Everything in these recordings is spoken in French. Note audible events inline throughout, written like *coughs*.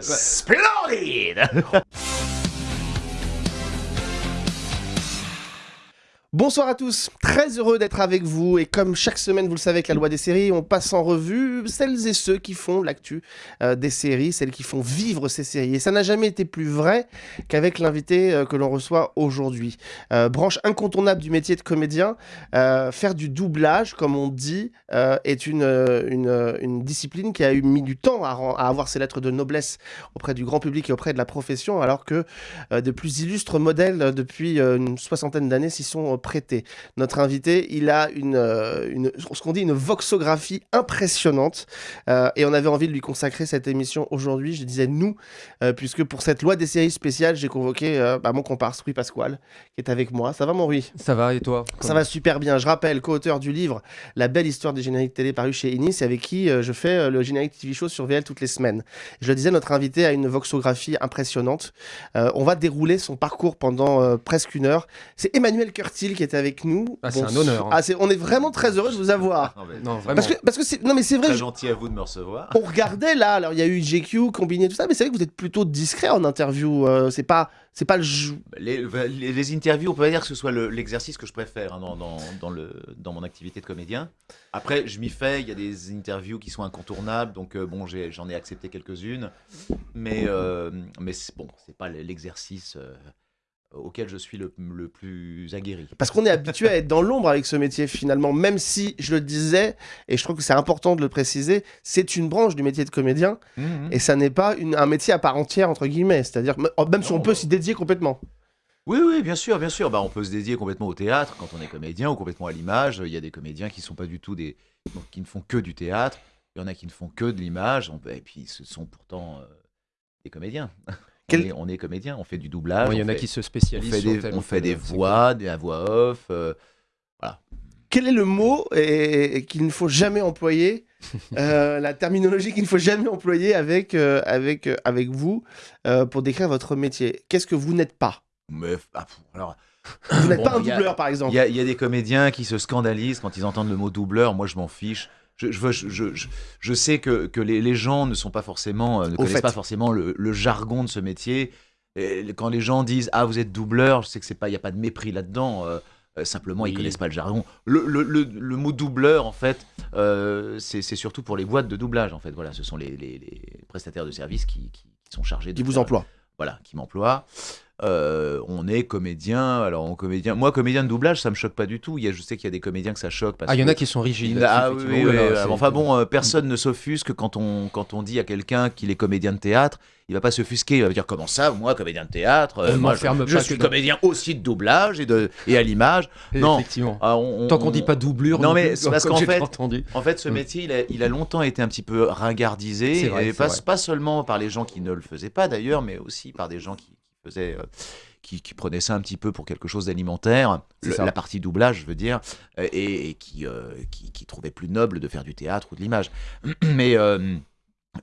Splendide *laughs* Bonsoir à tous, très heureux d'être avec vous et comme chaque semaine vous le savez avec la loi des séries, on passe en revue celles et ceux qui font l'actu euh, des séries, celles qui font vivre ces séries. Et ça n'a jamais été plus vrai qu'avec l'invité euh, que l'on reçoit aujourd'hui. Euh, branche incontournable du métier de comédien, faire du doublage comme on dit est une, discipline qui a eu mis du temps à, à, avoir ses lettres de noblesse auprès du grand public et auprès de la profession alors que de plus illustres modèles depuis une soixantaine d'années s'y sont Notre invité, il a une, euh, une ce qu'on dit une voxographie impressionnante euh, et on avait envie de lui consacrer cette émission aujourd'hui. Je disais nous, euh, puisque pour cette loi des séries spéciales, j'ai convoqué bah, mon comparse Rui Pasquale qui est avec moi. Ça va mon Rui Ça va et toi? Ça va super bien. Je rappelle, co-auteur du livre La belle histoire des génériques télé paru chez Inis et avec qui je fais le générique TV show sur VL toutes les semaines. Je le disais, notre invité a une voxographie impressionnante. on va dérouler son parcours pendant presque une heure. C'est Emmanuel Curtis qui est avec nous. Ah, c'est un honneur. Hein. Ah, on est vraiment très heureux de vous avoir. non, vraiment. Parce que, parce que c'est, non, mais c'est vrai. Très gentil à vous de me recevoir. On regardait là, alors il y a eu GQ, combiné tout ça, mais c'est vrai que vous êtes plutôt discret en interview. Euh, c'est pas, c'est pas le les, les, les, interviews, on peut pas dire que ce soit l'exercice que je préfère hein, dans, dans, dans, le, dans mon activité de comédien. Après, je m'y fais. Il y a des interviews qui sont incontournables, donc euh, bon, j'en ai, accepté quelques-unes, mais euh, mais bon, c'est pas l'exercice auquel je suis le, plus aguerri. Parce qu'on est habitué à être dans l'ombre avec ce métier finalement, même si je le disais, et je trouve que c'est important de le préciser, c'est une branche du métier de comédien, mhm. et ça n'est pas un métier à part entière, entre guillemets, c'est-à-dire même si on peut s'y dédier complètement. Oui, oui, bien sûr, bien sûr. Bah, on peut se dédier complètement au théâtre quand on est comédien ou complètement à l'image. Il y a des comédiens qui sont pas du tout des, qui ne font que du théâtre. Il y en a qui ne font que de l'image. Et puis, ce sont pourtant euh, des comédiens. *laughs* On, est, comédien, on fait du doublage. Il y en a qui se spécialisent. On fait des, voix, des voix off. Euh, voilà. Quel est le mot qu'il ne faut jamais employer *laughs* euh, la terminologie qu'il ne faut jamais employer avec, euh, avec, avec vous pour décrire votre métier? Qu'est-ce que vous n'êtes pas? Mais, ah, alors, Vous n'êtes pas un doubleur, par exemple. Il y, y, a des comédiens qui se scandalisent quand ils entendent le mot doubleur. Moi, je m'en fiche je, je, je, je, sais que, que les, les, gens ne sont pas forcément, euh, ne connaissent pas forcément le, le, jargon de ce métier. Et quand les gens disent ah vous êtes doubleur, je sais que c'est pas, il y a pas de mépris là-dedans. Euh, euh, simplement, ils connaissent pas le jargon. Le, le, le mot doubleur, en fait, c'est surtout pour les boîtes de doublage. En fait, voilà, ce sont les, les, les prestataires de services qui, qui, sont chargés de. Qui vous emploient. Voilà, qui m'emploient. Euh, on est comédien. Alors, en comédien, moi, comédien de doublage, ça me choque pas du tout. Il y a, je sais qu'il y a des comédiens que ça choque. ah, il y en a qui sont rigides. Ah, oui, oui, enfin bon, euh, personne ne s'offusque quand on, quand on dit à quelqu'un qu'il est comédien de théâtre. Il va pas s'offusquer, il va dire comment ça, moi, comédien de théâtre, euh, moi, je, suis comédien aussi de doublage et, de, et à l'image. non, effectivement. Ah, Tant qu'on dit pas doublure. Non, mais c'est parce qu'en fait, en fait, ce mm. métier, il a, il a, longtemps été un petit peu ringardisé, et pas, pas seulement par les gens qui ne le faisaient pas d'ailleurs, mais aussi par des gens qui faisait euh, qui, qui, prenait ça un petit peu pour quelque chose d'alimentaire, la partie doublage, je veux dire, euh, et, qui, euh, qui, qui, trouvait plus noble de faire du théâtre ou de l'image. *clears throat* Mais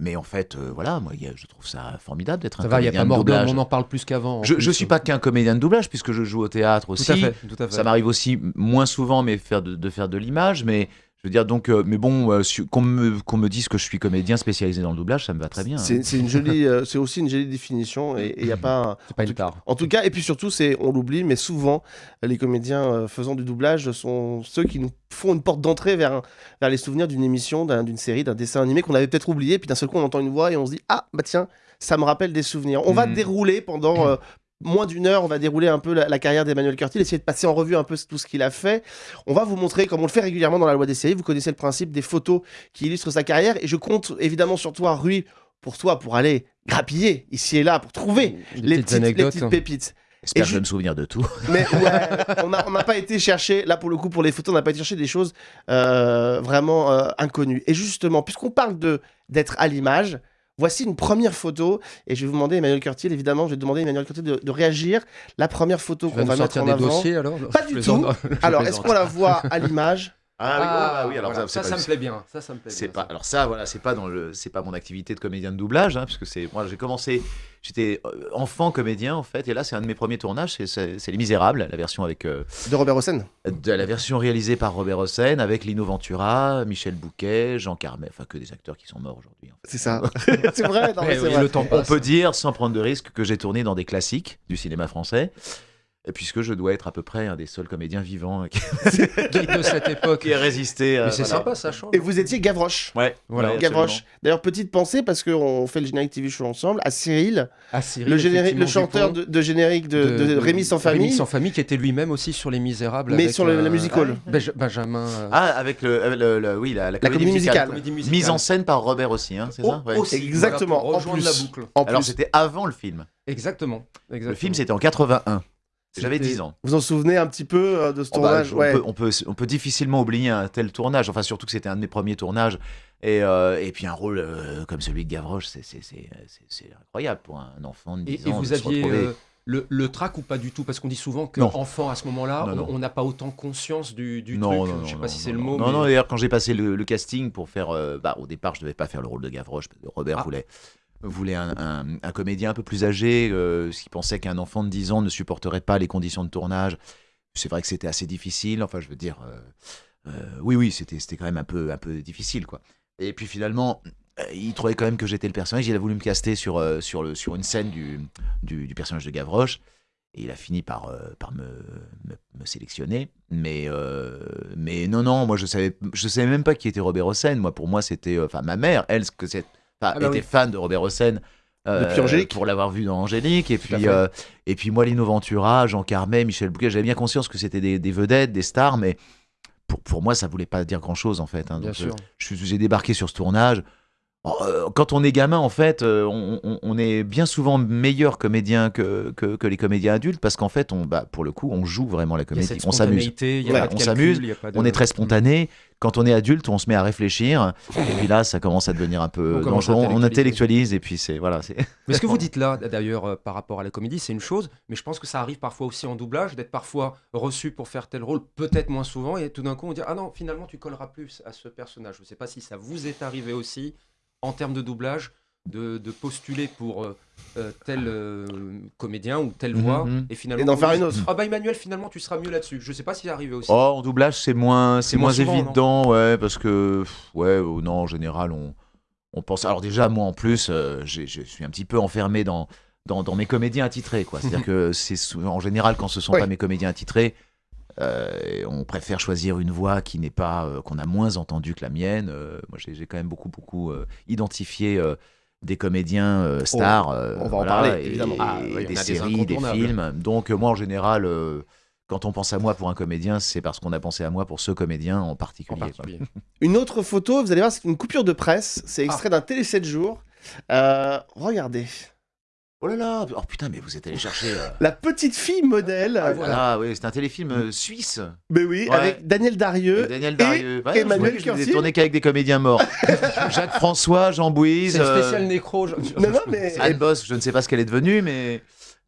mais en fait, voilà, moi, je trouve ça formidable d'être un comédien y a pas de doublage. on en parle plus qu'avant. Je, ne suis pas qu'un comédien de doublage puisque je joue au théâtre aussi. Tout à fait, tout à fait. Ça m'arrive aussi moins souvent, mais faire de, de faire de l'image, mais je veux dire, donc, euh, mais bon, euh, qu'on me, dise que je suis comédien spécialisé dans le doublage, ça me va très bien. C'est une jolie, *laughs* euh, c'est aussi une jolie définition et il y a pas. C'est pas une tare. En tout cas, et puis surtout, c'est, on l'oublie, mais souvent, les comédiens faisant du doublage sont ceux qui nous font une porte d'entrée vers, vers les souvenirs d'une émission, d'une série, d'un dessin animé qu'on avait peut-être oublié, puis d'un seul coup, on entend une voix et on se dit ah bah tiens, ça me rappelle des souvenirs. On va mhm. dérouler pendant moins d'une heure, on va dérouler un peu la, carrière d'Emmanuel Curtil, essayer de passer en revue un peu tout ce qu'il a fait. On va vous montrer, comme on le fait régulièrement dans la loi des séries, vous connaissez le principe des photos qui illustrent sa carrière, et je compte évidemment sur toi, Rui, pour toi, pour aller grappiller ici et là, pour trouver les, petites, pépites. J'espère que je me souvenir de tout. Mais *laughs* on n'a pas été chercher, là pour le coup, pour les photos, on n'a pas été chercher des choses euh, vraiment euh, inconnues. Et justement, puisqu'on parle d'être à l'image, Voici une première photo et je vais vous demander, Emmanuel Curtil, évidemment, je vais demander à Emmanuel Curtil de, réagir. La première photo qu'on va mettre en avant. Dossiers, alors? Pas du tout. *laughs* alors, est-ce qu'on la voit à l'image? Ah, oui, ah, bah oui, alors ça, ça, me plaît bien. Ça, ça me plaît bien. Pas, alors ça, voilà, c'est pas dans le, c'est pas mon activité de comédien de doublage, hein, parce que c'est, moi, j'ai commencé, j'étais euh, enfant comédien en fait, et là, c'est un de mes premiers tournages, c'est, Les Misérables, la version avec euh, de Robert Hossein. De la version réalisée par Robert Hossein, avec Lino Ventura, Michel Bouquet, Jean Carmet, enfin que des acteurs qui sont morts aujourd'hui. C'est ça. *laughs* *laughs* c'est vrai. Non, c'est vrai. Le temps On peut dire, sans prendre de risque, que j'ai tourné dans des classiques du cinéma français puisque je dois être à peu près un des seuls comédiens vivants qui, *laughs* de cette époque qui a résisté. Mais c'est sympa, ça change. Et vous étiez Gavroche. Ouais, voilà. Gavroche. D'ailleurs, petite pensée, parce qu'on fait le générique TV show ensemble, à Cyril, à Cyril le, générique, le chanteur de, générique de, Rémi sans famille. Rémi sans famille, qui était lui-même aussi sur Les Misérables. Mais sur la euh, music hall. Benjamin. Euh, ah, avec le, oui, la, comédie, musicale. Mise en scène par Robert aussi, hein, c'est ça oh, Exactement. en plus. la boucle. Alors, c'était avant le film. Exactement. Le film, c'était en 81. J'avais 10 ans. Vous en souvenez un petit peu euh, de ce oh, bah, tournage on, peut, on, peut, difficilement oublier un tel tournage, enfin surtout que c'était un de mes premiers tournages. Et, euh, et puis un rôle euh, comme celui de Gavroche, c'est incroyable pour un enfant de 10 ans. Et vous aviez le, le trac ou pas du tout? Parce qu'on dit souvent qu'enfant, à ce moment-là, on n'a pas autant conscience du, du non, truc. Non, je sais pas si c'est le mot. Non, non, d'ailleurs, quand j'ai passé le, casting pour faire. bah, au départ, je devais pas faire le rôle de Gavroche, parce que Robert ah. voulait voulait un, comédien un peu plus âgé, euh, qui pensait qu'un enfant de 10 ans ne supporterait pas les conditions de tournage. C'est vrai que c'était assez difficile. Enfin, je veux dire, euh, euh, oui, oui, c'était quand même un peu, un peu difficile, quoi. Et puis finalement, il trouvait quand même que j'étais le personnage. Il a voulu me caster sur, sur, le, sur une scène du, du, personnage de Gavroche. Et il a fini par, par me, me, sélectionner. Mais, mais non, non, moi je savais, je savais même pas qui était Robert Hossein. Moi, pour moi, c'était. Enfin, ma mère, elle, que c'est ah bah était fan de Robert Hossein. Euh, pour l'avoir vu dans Angélique et puis euh, et puis moi Lino Ventura Jean Carmet Michel Bouquet j'avais bien conscience que c'était des, vedettes des stars mais pour, pour moi ça voulait pas dire grand chose en fait hein. bien sûr. j'ai débarqué sur ce tournage euh, quand on est gamin, en fait, euh, on, est bien souvent meilleur comédien que, que, les comédiens adultes parce qu'en fait, on, bah, pour le coup, on joue vraiment la comédie. On s'amuse. on s'amuse. On est très spontané. Quand on est adulte, on se met à réfléchir. et puis là, ça commence à devenir un peu on On intellectualise et puis c'est voilà. Mais ce que vous *laughs* dites là, d'ailleurs, euh, par rapport à la comédie, c'est une chose. Mais je pense que ça arrive parfois aussi en doublage d'être parfois reçu pour faire tel rôle, peut-être moins souvent, et tout d'un coup on dit ah non, finalement tu colleras plus à ce personnage. Je ne sais pas si ça vous est arrivé aussi en termes de doublage, de, postuler pour euh, euh, tel euh, comédien ou telle mhm, voix mhm. et finalement et d'en faire une autre. Ah bah Emmanuel finalement tu seras mieux là-dessus. Je sais pas s'il est arrivé aussi. Oh en doublage c'est moins c'est moins, évident ouais parce que ouais non en général on on pense alors déjà moi en plus je suis un petit peu enfermé dans dans, dans mes comédiens attitrés quoi. C'est-à-dire *laughs* que c'est en général quand ce sont pas mes comédiens attitrés euh, on préfère choisir une voix qui n'est pas euh, qu'on a moins entendue que la mienne. Euh, moi, j'ai quand même beaucoup beaucoup identifié des comédiens oh, stars. on va en parler évidemment. Ah, des séries, des, films. Donc moi, en général. quand on pense à moi pour un comédien, c'est parce qu'on a pensé à moi pour ce comédien en particulier. *laughs* une autre photo, vous allez voir, c'est une coupure de presse. C'est ah. extrait d'un télé 7 jours. regardez. Oh là là Oh putain, mais vous êtes allé chercher. Euh, La petite fille modèle. Ah, voilà, oui, c'est un téléfilm euh, suisse. Mais oui, avec Daniel Darieux. Daniel Darieux. Et Emmanuel Je n'ai tourné qu'avec des comédiens morts. *laughs* Jacques François, Jean Bouise. C'est le spécial nécro. Non, non, mais. Anne Boss, je ne sais pas ce qu'elle est devenue, mais.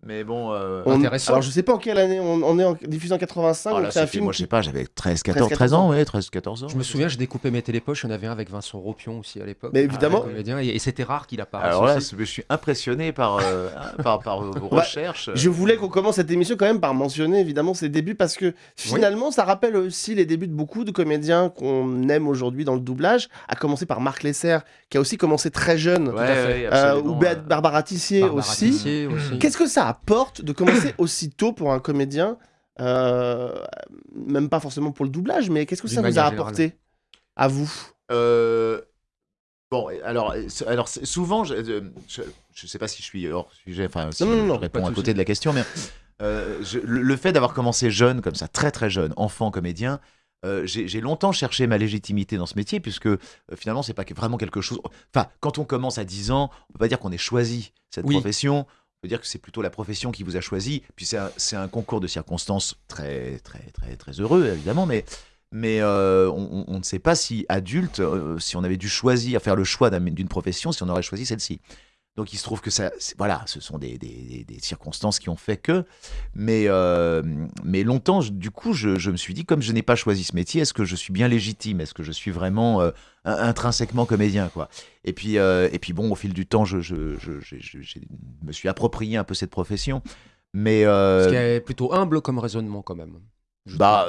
Mais bon, euh, intéressant. Alors je sais pas en quelle année on, est en diffusé en 85. Ah, c'est un film. Moi je sais pas, j'avais 13, 14, 13 ans, ouais, 13, 14 ans. Je me souviens, j'ai découpé mes télépoches. Il y en avait un avec Vincent Ropion aussi à l'époque. Mais évidemment. Comédien, et, c'était rare qu'il apparaisse. Alors là, je suis impressionné par, euh, *laughs* par, par, vos bah, recherches. Je voulais qu'on commence cette émission quand même par mentionner évidemment ses débuts parce que finalement ça rappelle aussi les débuts de beaucoup de comédiens qu'on aime aujourd'hui dans le doublage. À commencer par Marc Lesser qui a aussi commencé très jeune. Euh, ou Barbara Tissier aussi. aussi. Qu'est-ce que ça apporte de commencer *coughs* aussitôt pour un comédien, euh, même pas forcément pour le doublage, mais qu'est-ce que ça vous a apporté à vous? Euh, Bon, alors, alors souvent, je, je, sais pas si je suis hors sujet, enfin, si je réponds à côté de la question, mais euh, le, fait d'avoir commencé jeune, comme ça, très très jeune, enfant comédien, j'ai longtemps cherché ma légitimité dans ce métier, puisque finalement, c'est pas vraiment quelque chose. Enfin, quand on commence à 10 ans, on peut pas dire qu'on ait choisi cette profession peut dire que c'est plutôt la profession qui vous a choisi. Puis c'est un, concours de circonstances très, très, très, très heureux, évidemment, mais, euh, on, ne sait pas si adulte, euh, si on avait dû choisir, faire le choix d'une profession, si on aurait choisi celle-ci. Donc il se trouve que ça, voilà, ce sont des, des, des, circonstances qui ont fait que. Mais, euh, mais longtemps, du coup, je, je, me suis dit, comme je n'ai pas choisi ce métier, est-ce que je suis bien légitime? Est-ce que je suis vraiment euh, intrinsèquement comédien quoi? Et puis, euh, et puis bon, au fil du temps, je, me suis approprié un peu cette profession. Mais, Ce qui est plutôt humble comme raisonnement quand même. bah,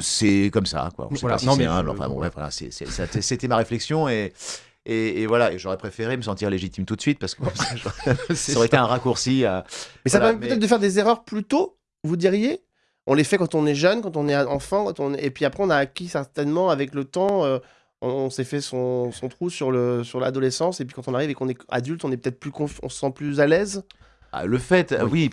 c'est comme ça, quoi. Non, mais humble. Enfin, bon, voilà, c'était ma réflexion et, et, voilà, et j'aurais préféré me sentir légitime tout de suite parce que *laughs* ça aurait été un raccourci. Mais ça permet peut-être de faire des erreurs plus tôt, vous diriez? On les fait quand on est jeune, quand on est enfant, quand on... et puis après on a acquis certainement avec le temps. Euh, on, s'est fait son, son, trou sur le sur l'adolescence et puis quand on arrive et qu'on est adulte, on est peut-être plus on se sent plus à l'aise? Ah, le fait, oui,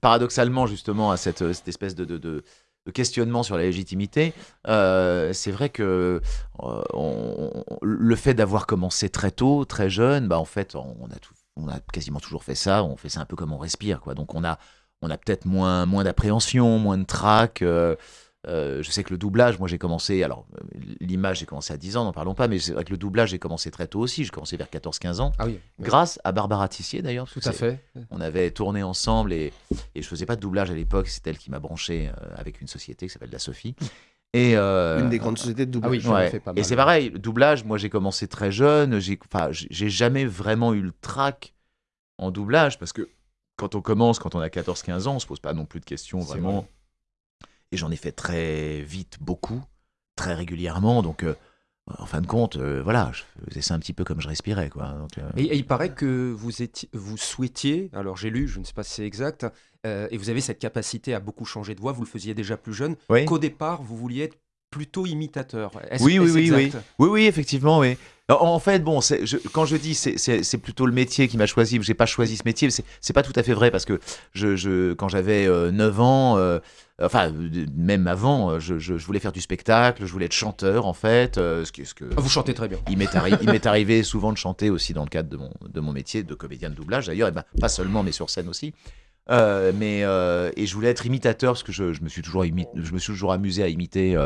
paradoxalement justement à cette, cette espèce de, de de questionnement sur la légitimité, euh, c'est vrai que euh, le fait d'avoir commencé très tôt, très jeune, bah en fait, on a, on a quasiment toujours fait ça. On fait ça un peu comme on respire, quoi. Donc on a, on a peut-être moins, moins d'appréhension, moins de trac. Euh, euh, je sais que le doublage, moi j'ai commencé, alors l'image j'ai commencé à 10 ans, n'en parlons pas, mais c'est vrai que le doublage j'ai commencé très tôt aussi, j'ai commencé vers 14-15 ans, ah oui, grâce à Barbara Tissier d'ailleurs. Tout à fait. On avait tourné ensemble et, et je faisais pas de doublage à l'époque, c'est elle qui m'a branché euh, avec une société qui s'appelle La Sophie. Et euh, une des grandes sociétés de doublage. Ah oui, fait pas mal. Et c'est pareil, le doublage, moi j'ai commencé très jeune, j'ai jamais vraiment eu le trac en doublage parce que quand on commence, quand on a 14-15 ans, on se pose pas non plus de questions vraiment. Et j'en ai fait très vite, beaucoup, très régulièrement. Donc, euh, en fin de compte, euh, voilà, je faisais ça un petit peu comme je respirais. Quoi. Euh, et, il paraît que vous, étiez, vous souhaitiez, alors j'ai lu, je ne sais pas si c'est exact, et vous avez cette capacité à beaucoup changer de voix, vous le faisiez déjà plus jeune, qu'au départ, vous vouliez être plutôt imitateur. Oui, oui, oui, oui, oui, oui, effectivement, oui. En fait, bon, je, quand je dis c'est plutôt le métier qui m'a choisi, j'ai pas choisi ce métier, c'est pas tout à fait vrai parce que je, je quand j'avais 9 ans, enfin même avant, je, je, voulais faire du spectacle, je voulais être chanteur en fait. Euh, ce, ce que, ah, vous chantez très bien. Il m'est arrivé souvent de chanter aussi dans le cadre de mon, de mon métier de comédien de doublage d'ailleurs, et ben, pas seulement mais sur scène aussi. Euh, mais euh, et je voulais être imitateur parce que je, me suis toujours je me suis toujours amusé à imiter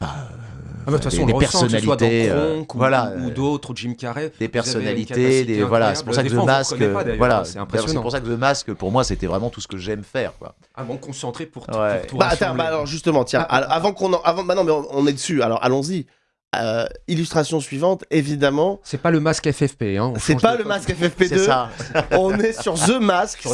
ah, bah, de toute façon, des, personnalités, euh, voilà, ou, d'autres, Jim Carrey, des personnalités, des voilà, c'est pour ça que The Mask, voilà, c'est impressionnant. C'est pour ça que The Mask, pour moi, c'était vraiment tout ce que j'aime faire, quoi. Ah bon, concentré pour, tout, bah, attends, bah, alors justement, tiens, avant qu'on, avant, bah non, mais on est dessus. Alors allons-y. Euh, illustration suivante, évidemment. C'est pas le masque FFP. Hein, c'est pas le masque FFP2. C'est ça. on est sur The Mask.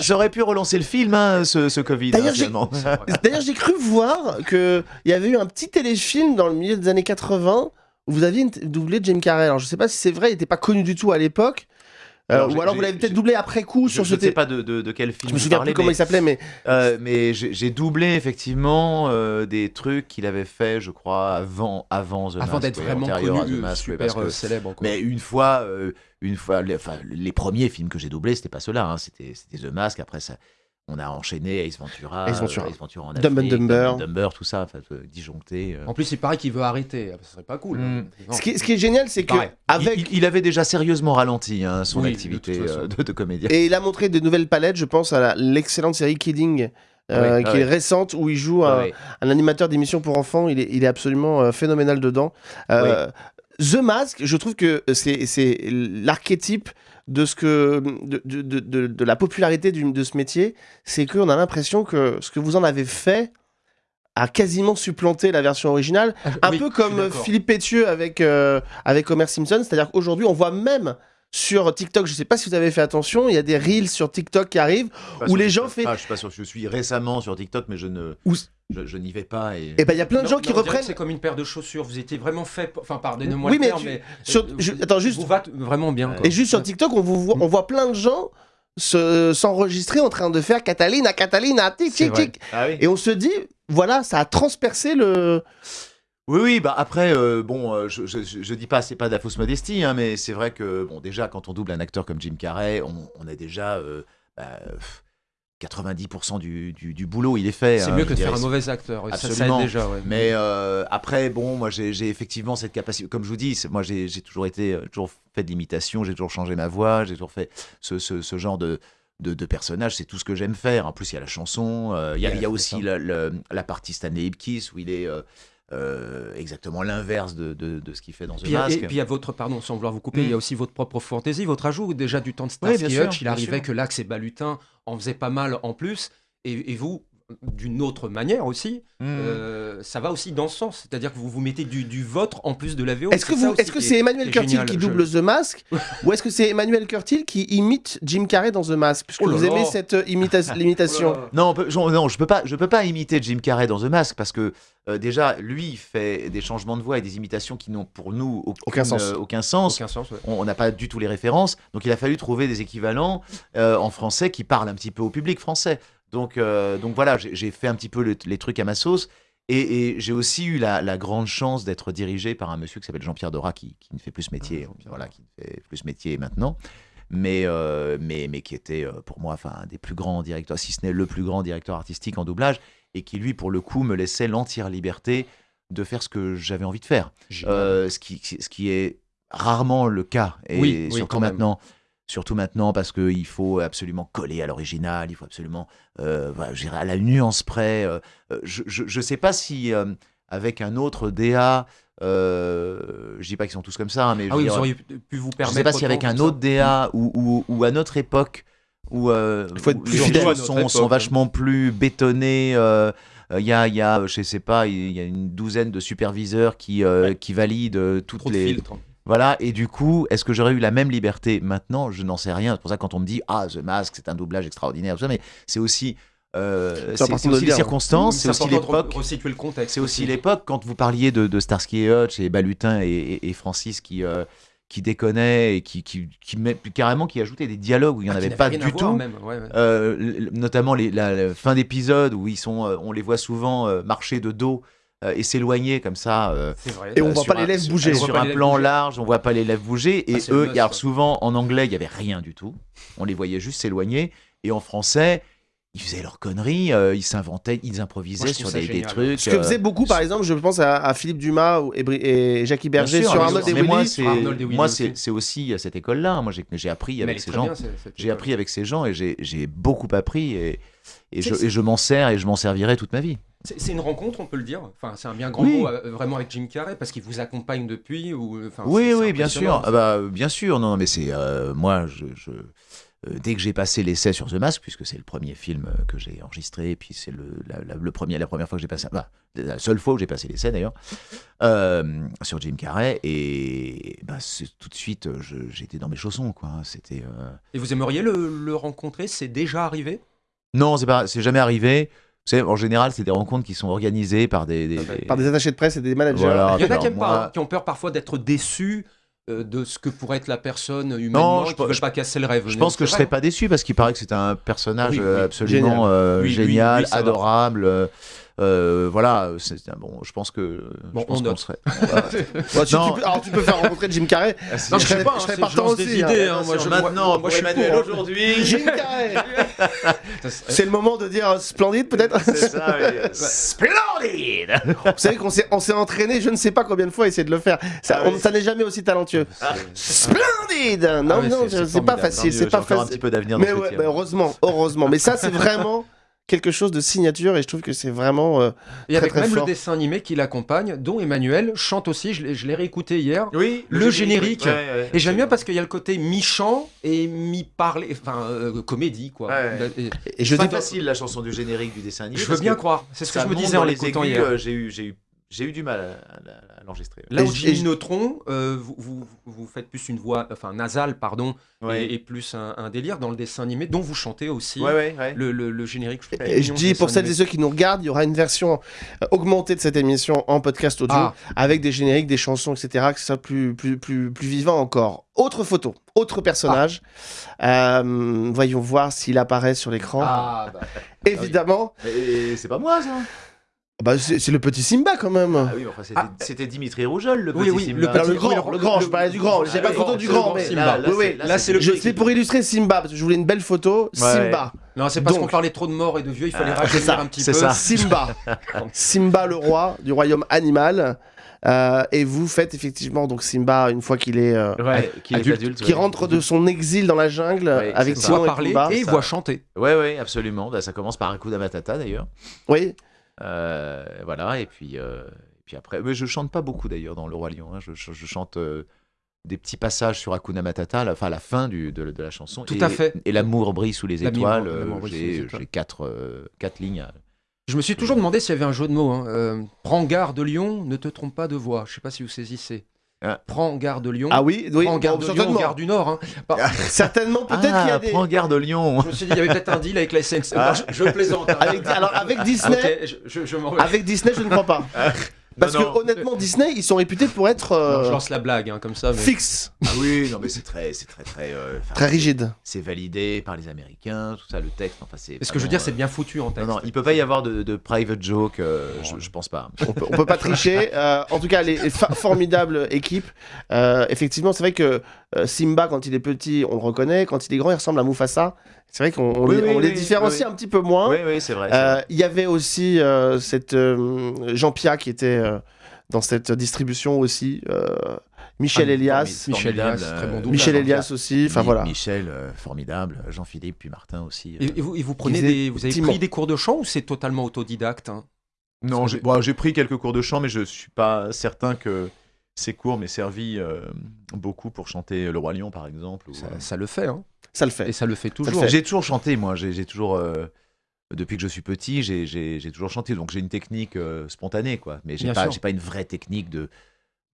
J'aurais pu, relancer le film, hein, ce, ce, Covid. D'ailleurs, j'ai cru voir qu'il y avait eu un petit téléfilm dans le milieu des années 80 où vous aviez doublé Jim Carrey. Alors, je sais pas si c'est vrai, il n'était pas connu du tout à l'époque. Euh, ou alors vous l'avez peut-être doublé après coup sur je, ce. Je ne sais pas de, de, quel film. Je me souviens plus comment il s'appelait, mais. Euh, mais j'ai doublé effectivement euh, des trucs qu'il avait fait, je crois, avant, avant The Avant d'être vraiment connu, super célèbre. Mais une fois, une fois, les, enfin, les premiers films que j'ai doublés, c'était pas ceux-là. Hein, c'était The Mask. Après ça, on a enchaîné Ace Ventura, Ace Ventura, Ace Ventura en Dumb and Dumber. Dumber, tout ça, disjoncté. Euh. En plus, il paraît qu'il veut arrêter. Ah, bah, ce serait pas cool. Hein. Mm. Ce, qui, est génial, c'est que avec... Il, avait déjà sérieusement ralenti hein, son activité euh, de, comédien. Et il a montré de nouvelles palettes. Je pense à l'excellente série Kidding. Euh, qui ah est récente où il joue ah un, animateur d'émission pour enfants. Il est, il est absolument phénoménal dedans. The Mask, je trouve que c'est l'archétype de ce que de, de, de, de la popularité de ce métier, c'est qu'on a l'impression que ce que vous en avez fait a quasiment supplanté la version originale, ah, un peu comme Philippe Pétieux avec euh, avec Homer Simpson, c'est-à-dire qu'aujourd'hui on voit même sur TikTok, je sais pas si vous avez fait attention, il y a des reels sur TikTok qui arrivent où les gens font. Je suis pas sûr, je suis récemment sur TikTok, mais je ne. Je, n'y vais pas. Et, et eh ben il y a plein de gens qui reprennent. C'est comme une paire de chaussures. Vous étiez vraiment fait. Enfin, pardonnez-moi oui, mais, mais attends juste. Vous va vraiment bien. Et juste sur TikTok, on, vous voit, on voit plein de gens s'enregistrer en train de faire Catalina, Catalina, tic, tic, tic. Ah et on se dit, voilà, ça a transpercé le. Oui, oui, bah après, euh, bon, euh, je, je, dis pas, c'est pas de la fausse modestie, hein, mais c'est vrai que, bon, déjà, quand on double un acteur comme Jim Carrey, on, on a déjà. Euh, bah, 90% du, du, boulot, il est fait. C'est hein, mieux que de faire un mauvais acteur. Absolument. Ça, déjà, Mais euh, après, bon, moi, j'ai effectivement cette capacité. Comme je vous dis, moi, j'ai toujours été, euh, toujours fait de l'imitation, j'ai toujours changé ma voix, j'ai toujours fait ce, ce, ce genre de, de, de personnages. C'est tout ce que j'aime faire. En plus, il y a la chanson, euh, il, y a, il y a aussi la, la, partie Stanley Ipkiss où il est euh, exactement l'inverse de, de, de ce qu'il fait dans The Mask. et puis il y a votre, pardon, sans vouloir vous couper, Mm. il y a aussi votre propre fantaisie, votre ajout déjà du temps de Starsky Hutch. Il arrivait sûr. que Lax et Balutin en faisaient pas mal en plus. Et, et vous, d'une autre manière aussi, Mm. euh, ça va aussi dans ce sens. C'est-à-dire que vous vous mettez du, du vôtre en plus de la VO. Est-ce que, C'est c'est Emmanuel Curtil génial. qui Je- double The Mask *laughs* ou est-ce que c'est Emmanuel Curtil qui imite Jim Carrey dans The Mask Puisque Oh vous aimez cette euh, imita-. *laughs* Oh là. Non, je, non, je peux pas, je peux pas imiter Jim Carrey dans The Mask parce que euh, déjà, lui, il fait des changements de voix et des imitations qui n'ont pour nous aucune- Aucun sens. euh, aucun sens. Aucun sens. ouais. On on n'a pas du tout les références, donc il a fallu trouver des équivalents euh, en français qui parlent un petit peu au public français. Donc, euh, donc voilà, j'ai fait un petit peu le- les trucs à ma sauce. Et, et j'ai aussi eu la, la grande chance d'être dirigé par un monsieur qui s'appelle Jean-Pierre Dora, qui, qui ne fait plus ce métier, voilà, qui ne fait plus ce métier maintenant, mais, euh, mais, mais qui était euh, pour moi enfin, un des plus grands directeurs, si ce n'est le plus grand directeur artistique en doublage, et qui lui, pour le coup, me laissait l'entière liberté de faire ce que j'avais envie de faire. Euh, ce, qui, ce qui est rarement le cas. Et Oui, oui, surtout même. Surtout maintenant parce qu'il faut absolument coller à l'original, il faut absolument, euh, je dirais à la nuance près. euh, euh, je ne sais pas si euh, avec un autre DA, euh, je dis pas qu'ils sont tous comme ça, hein, mais Ah je, oui, vous auriez pu vous je permettre. sais pas si avec un autre ça. DA ou, ou, ou à notre époque où, euh, Il faut être où plus les notre sont, époque, sont ouais. vachement plus bétonnées. euh, il y, a, il y a, je sais pas, il y a une douzaine de superviseurs qui, euh, qui valident toutes Trop de les, filtres. Voilà, et du coup, est-ce que j'aurais eu la même liberté maintenant? Je n'en sais rien. C'est pour ça que quand on me dit Ah, The Mask, c'est un doublage extraordinaire, mais c'est aussi, euh, C'est aussi les dire. circonstances, c'est aussi l'époque. C'est aussi l'époque quand vous parliez de, de Starsky et Hutch et Balutin et, et- et Francis qui, euh, qui déconnaient et qui, qui, carrément qui ajoutaient des dialogues où il n'y en Ah, avait pas du tout. même, ouais, ouais. Euh, notamment les, la, la fin d'épisode où ils sont, euh, on les voit souvent euh, marcher de dos euh, et s'éloigner comme ça. euh, vrai. Et on euh, voit pas un- les lèvres bouger. Sur un plan bouger. large, on voit pas les lèvres bouger. Et Ah, le eux, alors souvent en anglais, il y avait rien du tout. On les voyait juste s'éloigner. Et en français, ils faisaient leurs conneries, euh, ils s'inventaient, ils improvisaient Moi, sur des, trucs. Ce que faisaient beaucoup, par exemple, je pense à, à Philippe Dumas ou- et, et Jackie Berger sûr, sur Arnold et Mais moi, Willy. et moi, aussi. c'est aussi à cette école-là. Moi, j'ai appris avec ces gens. J'ai appris avec ces gens et j'ai beaucoup appris et, et je, et je m'en sers et je m'en servirai toute ma vie. C'est une rencontre, on peut le dire. Enfin, c'est un bien grand Oui. mot euh, vraiment avec Jim Carrey parce qu'il vous accompagne depuis. Ou, enfin, Oui, oui, bien sûr. Ah bah, bien sûr. Non, mais c'est euh, moi, je, je- euh, dès que j'ai passé l'essai sur The Mask, puisque c'est le premier film euh, que j'ai enregistré, et puis c'est le, la, la- le premier, la première fois que j'ai passé, bah, la seule fois où j'ai passé l'essai d'ailleurs, euh, sur Jim Carrey, et bah, tout de suite, euh, j'étais dans mes chaussons, quoi. C'était euh, Et vous aimeriez le, le rencontrer? C'est déjà arrivé? Non, c'est pas, c'est jamais arrivé. En général, c'est des rencontres qui sont organisées par des, des- des- Par des attachés de presse et des managers. Voilà. Il y en a alors qui, aiment moi- pas, hein, qui ont peur parfois d'être déçus euh, de ce que pourrait être la personne humainement, je qui pense- veulent pas casser le rêve. Je pense que je C'est serais pas déçu parce qu'il paraît que c'est un personnage Oui, oui, euh, absolument euh, génial, va. adorable. Euh, voilà, c'est c'est un bon. Je pense que. Bon, je pense on qu'on serait. *laughs* Ouais, tu- peux- alors tu peux faire rencontrer Jim Carrey. Non, Je serais- pas, je serais c'est- partant aussi, hein. idées. hein, moi, je- maintenant, moi, moi, je suis hein. aujourd'hui. *laughs* Jim Carrey C'est le moment de dire splendide peut-être C'est ça, oui. *laughs* Splendid Vous savez qu'on s'est on s'est entraîné je ne sais pas combien de fois à essayer de le faire. Ça, Ah n'est jamais aussi talentueux. Splendide Non, Ah non, c'est- pas facile, c'est pas encore un facile. petit peu d'avenir mais heureusement, heureusement. Mais ça, c'est vraiment quelque chose de signature et je trouve que c'est vraiment. euh, Et Très, avec très même fort. le dessin animé qui l'accompagne, dont Emmanuel chante aussi. Je l'ai- réécouté hier. Oui, Le générique. ouais, ouais, Et j'aime bien parce qu'il y a le côté mi-chant et mi-parler, enfin euh, comédie quoi. Ouais. Et- Et je C'est pas dis. facile la chanson du générique du dessin animé. je veux bien que croire. C'est ce que je me disais en les l'écoutant hier. euh, J'ai eu, j'ai eu, j'ai eu du mal à, à- à l'enregistrer. Là où Jimmy Neutron, euh, vous, vous, vous faites plus une voix, enfin nasale, pardon, Ouais. et, et plus un, un délire dans le dessin animé, dont vous chantez aussi ouais, ouais, ouais. le, le- le générique. je Et je dis pour celles et ceux qui nous regardent, il y aura une version euh, augmentée de cette émission en podcast audio Ah. avec des génériques, des chansons, etc. Que ce soit plus, plus, plus, plus vivant encore. Autre photo, autre personnage. Euh, voyons voir s'il apparaît sur l'écran. Ah, bah, Évidemment, Et c'est pas moi ça. Bah, c'est le petit Simba quand même. Ah oui, enfin, c'était, Ah. c'était Dimitri Rougeol, le Oui, petit oui, Simba. le Alors, petit- le grand, oui, le grand, je parlais du grand. J'ai Ah pas oui, de photo c'est du grand, mais Simba. Là, là, Oui, oui, c'est- là, c'est le c'est pour illustrer Simba parce que je voulais une belle photo. Ouais, Simba, Non, c'est parce qu'on parlait trop de morts et de vieux, il fallait Ah, rajeunir un petit c'est peu. ça. *laughs* Simba, Simba le roi du royaume animal. Euh, et vous faites effectivement donc Simba une fois qu'il est euh, Ouais, qui est adulte, adulte. qui ouais. rentre de son exil dans la jungle Ouais, avec voit et parler Pumba. et ça. voit chanter. Ouais, ouais, absolument. Bah, ça commence par Hakuna Matata d'ailleurs. Oui. Euh, voilà, et puis, euh, et puis après, mais je chante pas beaucoup d'ailleurs dans Le Roi Lion. hein. Je, je- je chante euh, des petits passages sur Hakuna Matata, la, enfin la fin du, de, de la chanson. Tout et, à fait. Et l'amour brille sous les L'amour- étoiles. l'amour brille sous les J'ai étoiles. j'ai quatre, euh, quatre lignes. à- Je me suis toujours demandé s'il y avait un jeu de mots. hein. Euh, Prends garde Lyon, ne te trompe pas de voix. Je sais pas si vous saisissez. Ah. Prends garde Lyon. Ah oui, oui, Prends garde bon, Lyon, certainement. garde du Nord. hein. *laughs* Bah, Certainement, peut-être qu'il y a Ah, des. prends garde Lyon. je me suis dit, il y avait peut-être un deal avec la SNCF. Ah. Je, je plaisante. hein. Avec, alors, avec Disney, je, avec Disney, je ne crois pas. *laughs* Parce Non, non. que honnêtement, Disney, ils sont réputés pour être euh, Non, je lance la blague hein, comme ça. Mais... fixes, Ah oui, non mais c'est très, c'est très, très, euh, très rigides. C'est validé par les Américains, tout ça, le texte. Enfin, c'est. Ce que je veux dire, c'est vraiment, bien foutu en euh, texte. Non, non, il peut pas y avoir de, de private joke. euh, je, je pense pas. On peut, on peut pas tricher. *laughs* Euh, en tout cas, les, formidables équipes. Euh, effectivement, c'est vrai que euh, Simba, quand il est petit, on le reconnaît. Quand il est grand, il ressemble à Mufasa. C'est vrai qu'on Oui, les, oui, on les oui, différencie oui. un petit peu moins. Oui, oui, c'est vrai. Euh. Il y avait aussi euh, cette euh, Jean Pia qui était euh, dans cette distribution aussi. euh, Michel Ah, Elias. Michel Elias, euh, très bon. Michel hein. Elias aussi. Enfin voilà. Michel, euh, formidable. Jean-Philippe, puis Martin aussi. Et, et vous, et vous prenez des, vous avez Timon. pris des cours de chant ou c'est totalement autodidacte hein? Non, j'ai que- bon, j'ai pris quelques cours de chant, mais je suis pas certain que ces cours m'aient servi euh, beaucoup pour chanter Le Roi Lion, par exemple. ou, ça, euh, ça le fait, hein. Ça le fait. et ça le fait toujours. J'ai toujours chanté, moi. J'ai toujours. euh, depuis que je suis petit, j'ai- toujours chanté. Donc j'ai une technique euh, spontanée, quoi. Mais j'ai pas, pas une vraie technique de,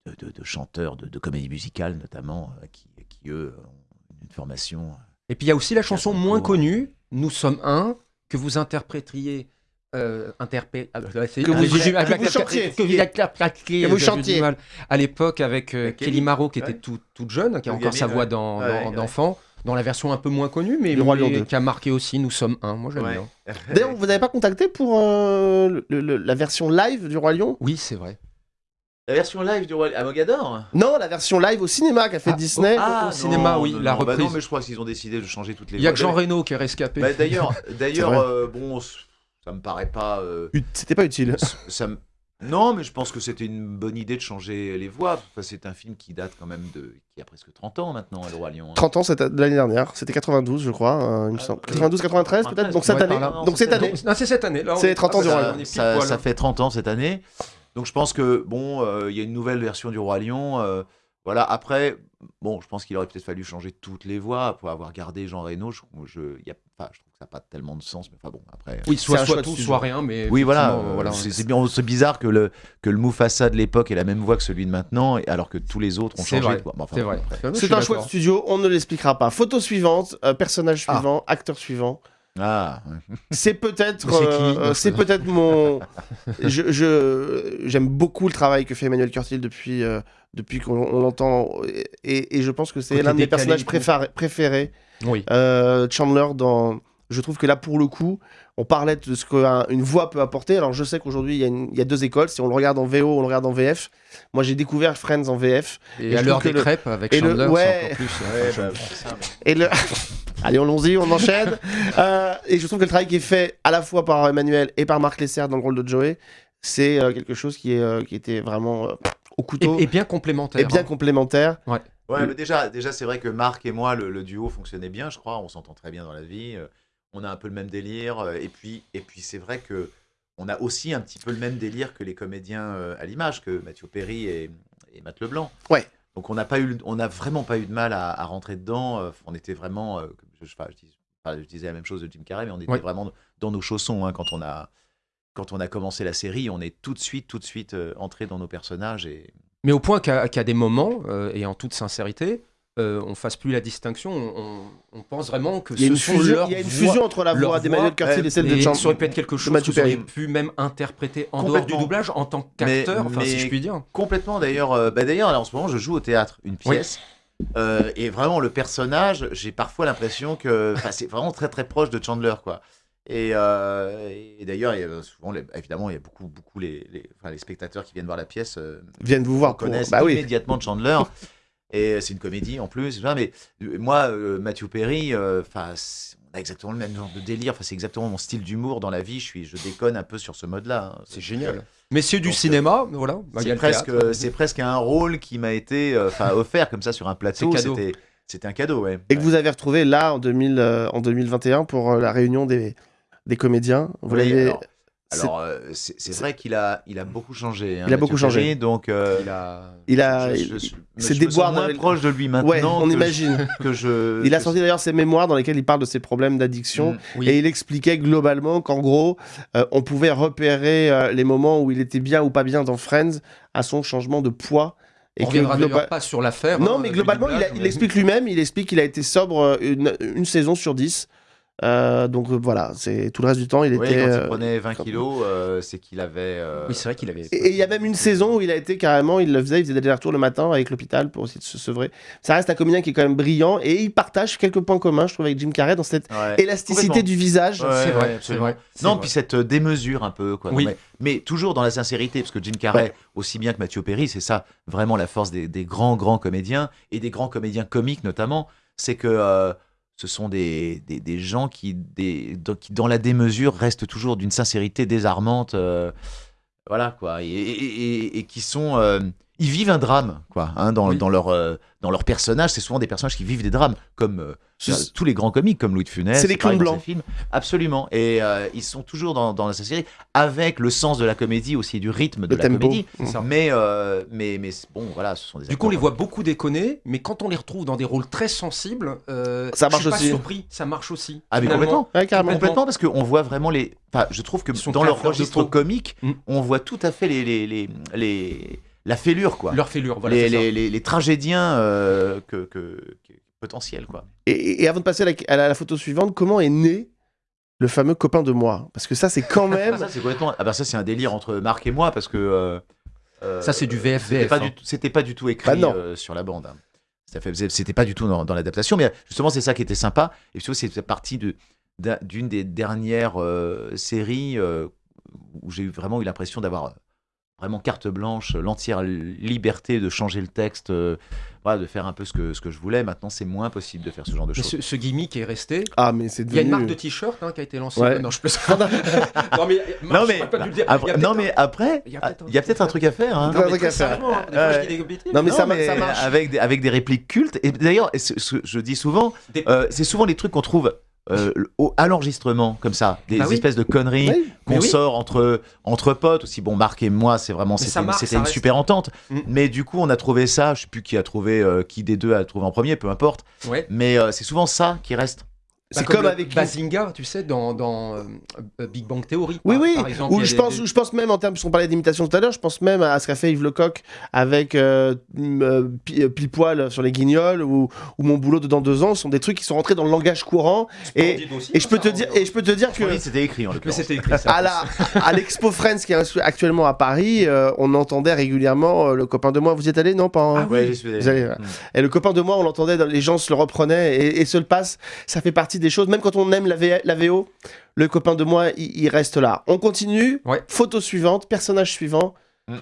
de, de- de chanteur, de, de comédie musicale, notamment, euh, qui, qui, eux, ont une formation. Et puis il y a aussi la chanson son moins connue, Nous sommes un, que vous interpréteriez. Euh, interpré- ah, bah, c'est- Que ah, j'ai- que vous chantiez. À l'époque, avec euh, Kelly Kelly, Maro, qui ouais. était tout- toute jeune, qui a Le encore sa voix Ouais, dans- d'enfant, dans la version un peu moins connue, mais, Du Roi Lion mais 2. qui a marqué aussi Nous sommes un. Moi, j'aime bien. *laughs* D'ailleurs, vous n'avez pas contacté pour euh, le- le- la version live du Roi Lion? Oui, c'est vrai. La version live du Roi à Mogador Non, la version live au cinéma qu'a fait Ah, Disney. Au cinéma, oui, la bah reprise. non, mais je crois qu'ils ont décidé de changer toutes les Il y a que Jean Reno qui est rescapé. Bah, D'ailleurs, euh, bon, ça me paraît pas. euh, C'était pas utile. ça me- Non, mais je pense que c'était une bonne idée de changer les voix. Enfin, c'est un film qui date quand même de. qui a presque 30 ans maintenant, Le Roi Lion. hein. 30 ans c'était l'année dernière, c'était 92 je crois, euh, il me Ah, semble. oui. 92, 93 peut-être, donc cette Ouais, année. Donc cette année. Non, c'est cette année. C'est est- 30 ans du Roi on Lion. ça, ça fait 30 ans cette année. Donc je pense que, bon, euh, il y a une nouvelle version du Roi Lion. euh, voilà, après, bon, je pense qu'il aurait peut-être fallu changer toutes les voix pour avoir gardé Jean Reno. Je, je, il y a, enfin, je trouve n'a pas tellement de sens, mais enfin bon, après. Oui, soit, tout, soit rien, mais. Oui, voilà, effectivement, euh, voilà. c'est c'est bien, c'est bizarre que le, que le Mufasa de l'époque ait la même voix que celui de maintenant, et- alors que tous les autres ont C'est changé. vrai, de voix. Bon, enfin, C'est vrai. C'est un choix de studio, on ne l'expliquera pas. Photo suivante, euh, personnage Ah. suivant, acteur suivant. Ah. C'est peut-être, Mais c'est qui euh, c'est peut-être mon. je, je- j'aime beaucoup le travail que fait Emmanuel Curtil depuis, euh, depuis qu'on on l'entend, et, et je pense que c'est l'un de mes décalé personnages préférés, préférés Oui. Euh, Chandler dans. Je trouve que là, pour le coup, on parlait de ce qu'une voix peut apporter. Alors, je sais qu'aujourd'hui, il y, a une- il y a deux écoles. Si on le regarde en VO, on le regarde en VF. Moi, j'ai découvert Friends en VF. Et, Et à l'heure des le- crêpes avec et le- Chandler, ouais. plus. euh, Ouais, enfin, bah, je- Et le... *laughs* Allez, allons-y, on enchaîne. Euh, et je trouve que le travail qui est fait à la fois par Emmanuel et par Marc Lesser dans le rôle de Joey, c'est euh, quelque chose qui, est, euh, qui était vraiment euh, au couteau Et, et bien complémentaire. et bien hein. complémentaire. Ouais, mais déjà, déjà c'est vrai que Marc et moi, le, le duo fonctionnait bien, je crois. On s'entend très bien dans la vie. On a un peu le même délire. euh, Et puis, et puis c'est vrai que on a aussi un petit peu le même délire que les comédiens euh, à l'image, que Mathieu Perry et, et Matt Leblanc. Ouais. Donc on n'a pas eu, on n'a vraiment pas eu de mal à, à rentrer dedans. euh, On était vraiment, je, je- je dis- enfin, je disais la même chose de Jim Carrey, mais on était Ouais. vraiment dans nos chaussons hein, quand on a, quand on a commencé la série. On est tout de suite, tout de suite entré dans nos personnages et Mais au point qu'à des moments, euh, et en toute sincérité, euh, on fasse plus la distinction. On, pense vraiment que Il y a ce une sont fusion, leurs il y a une voix. fusion entre la voix d'Emmanuel voix, Curtil euh, et celle de Et Chan- ça aurait pu être quelque chose que Matthew vous auriez Perry. pu même interpréter en dehors du doublage en tant qu'acteur, enfin si je puis dire. Complètement d'ailleurs. euh, bah, d'ailleurs, en ce moment, je joue au théâtre une pièce. euh, et vraiment, le personnage, j'ai parfois l'impression que c'est vraiment très très proche de Chandler. quoi. Et, euh, et d'ailleurs, il y a souvent, les- évidemment, il y a beaucoup, beaucoup les, les, enfin, les spectateurs qui viennent voir la pièce euh, viennent vous voir pour... connaissent Bah oui. immédiatement Chandler. *laughs* et c'est une comédie en plus. Mais euh, moi, euh, Matthew Perry, euh, enfin, c'est- on a exactement le même genre de délire. Enfin, c'est exactement mon style d'humour dans la vie. Je suis, je déconne un peu sur ce mode-là. hein. C'est génial. Messieurs du Donc, euh, cinéma, voilà. C'est presque, c'est un rôle qui m'a été euh, *laughs* offert comme ça sur un plateau. C'est cadeau. C'était, un cadeau, ouais. Et que vous avez retrouvé là en, 2000, euh, en 2021 pour euh, la réunion des, des comédiens. Vous Oui, l'avez- alors, euh, c'est c'est vrai qu'il a, il a beaucoup changé. hein, Il a beaucoup Mathieu changé. Perry, donc, euh, Il a... Il a. me déboires sens moins proche de lui maintenant. Ouais, on que imagine. Je, *laughs* que je, Il a que- sorti d'ailleurs ses mémoires dans lesquelles il parle de ses problèmes d'addiction. Mm. Oui. Et il expliquait globalement qu'en gros, euh, on pouvait repérer euh, les moments où il était bien ou pas bien dans Friends à son changement de poids. Et On que reviendra globa- d'ailleurs pas sur l'affaire. Non, hein, mais globalement, il, a- explique lui-même, il explique qu'il a été sobre une, une saison sur 10. Euh, donc euh, voilà, c'est tout le reste du temps, il Oui, était. quand euh, il prenait 20 comme- kilos, euh, c'est qu'il avait. euh, Oui, c'est vrai qu'il avait. Et et il y a même une saison où il a été carrément, il le faisait, il faisait des allers-retours le matin avec l'hôpital pour essayer de se sevrer. Ça reste un comédien qui est quand même brillant et il partage quelques points communs, je trouve, avec Jim Carrey dans cette ouais. élasticité du visage. Ouais, c'est vrai, c'est absolument. vrai. Non, vrai. puis cette euh, démesure un peu, quoi. Non, Oui. mais, mais toujours dans la sincérité, parce que Jim Carrey, Ouais. aussi bien que Mathieu Perry, c'est ça vraiment la force des, des grands, grands comédiens, et des grands comédiens comiques notamment, c'est que euh, ce sont des, gens qui, dans- la démesure, restent toujours d'une sincérité désarmante. euh, voilà, quoi. Et, qui sont. Euh, ils vivent un drame, quoi, hein, dans, Oui. dans, leur, euh, dans leur personnage. C'est souvent des personnages qui vivent des drames, comme euh, Ce- tous les grands comiques, comme Louis de Funès. C'est les pareil clowns blancs. films. Absolument. Et euh, ils sont toujours dans, dans la série, avec le sens de la comédie aussi, du rythme de Le la tempo. comédie. Mais, euh, mais, mais bon, voilà, ce sont des Du coup, on les voit beaucoup déconner, mais quand on les retrouve dans des rôles très sensibles, euh, Ça je marche suis pas aussi. surpris, ça marche aussi. Ah, mais complètement. Ouais, carrément. Complètement, parce qu'on voit vraiment les. Enfin, je trouve que dans leur registre comique, Mm. on voit tout à fait les, les, les, les- la fêlure, quoi. Leur fêlure, voilà. les, c'est ça. les, les, les tragédiens euh, que, que, que- potentiels, quoi. Et, et avant de passer à la, à la- à la photo suivante, comment est né le fameux copain de moi? Parce que ça, c'est quand *laughs* même. ça, c'est complètement. Ah, bah, ça, c'est un délire entre Marc et moi, parce que. euh, euh, Ça, c'est du VF, C'était pas, hein. du tout- c'était pas du tout écrit Bah euh, sur la bande. hein. Ça fait- C'était pas du tout dans, dans l'adaptation, mais justement, c'est ça qui était sympa. Et puis, c'est partie de- d'un- d'une des dernières euh, séries euh, où j'ai vraiment eu l'impression d'avoir euh, vraiment carte blanche, l'entière liberté de changer le texte, euh, voilà, de faire un peu ce que, ce que je voulais. Maintenant, c'est moins possible de faire ce genre de Mais choses. ce, ce gimmick est resté. Ah, mais c'est Il y a une devenu. marque de t-shirt hein, qui a été lancée. Ouais. Non, je peux... *laughs* non, mais, Non, mais, pas dire. après, Il y a non, peut-être mais après, il y a peut-être un truc à faire. hein. Non, à faire. hein, bêtises. Non, mais ça, Non, ma- ça marche. Avec des, avec des répliques cultes. Et d'ailleurs, je dis souvent, Des- euh, c'est souvent les trucs qu'on trouve euh, au- à l'enregistrement, comme ça. Des Bah oui. espèces de conneries Oui. qu'on oui. sort entre, entre potes. Aussi, bon, Marc et moi, c'est vraiment, c'était une reste. super entente. Mm. Mais du coup, on a trouvé ça. Je sais plus qui a trouvé, euh, qui des deux a trouvé en premier, peu importe. Ouais. Mais euh, c'est souvent ça qui reste. C'est Bah, comme le avec. Bazinga, tu sais, dans, dans euh, euh, Big Bang Theory. Oui, par- oui. Par exemple, a je, des- pense, des- ou je pense même en termes, puisqu'on parlait d'imitation tout à l'heure, je pense même à ce qu'a fait Yves Lecoq avec euh, euh, Pi- Pile Poil sur les guignols ou, ou Mon boulot dedans deux ans. Ce sont des trucs qui sont rentrés dans le langage courant. Et, aussi, et je peux ça, te dire, et je peux te dire que Oui, c'était écrit en Mais l'occurrence. c'était écrit ça. *laughs* à la à l'expo Friends qui est actuellement à Paris, euh, on entendait régulièrement euh, le copain de moi. Vous y êtes allé non pas en- Ah oui. Ouais, j'y suis allé. Ouais. Mm. Et le copain de moi, on l'entendait, dans- les gens se le reprenaient et, et se le passent. Ça fait partie des choses, même quand on aime la, V- la VO, le copain de moi, il, il reste là. On continue. Ouais. Photo suivante, personnage suivant.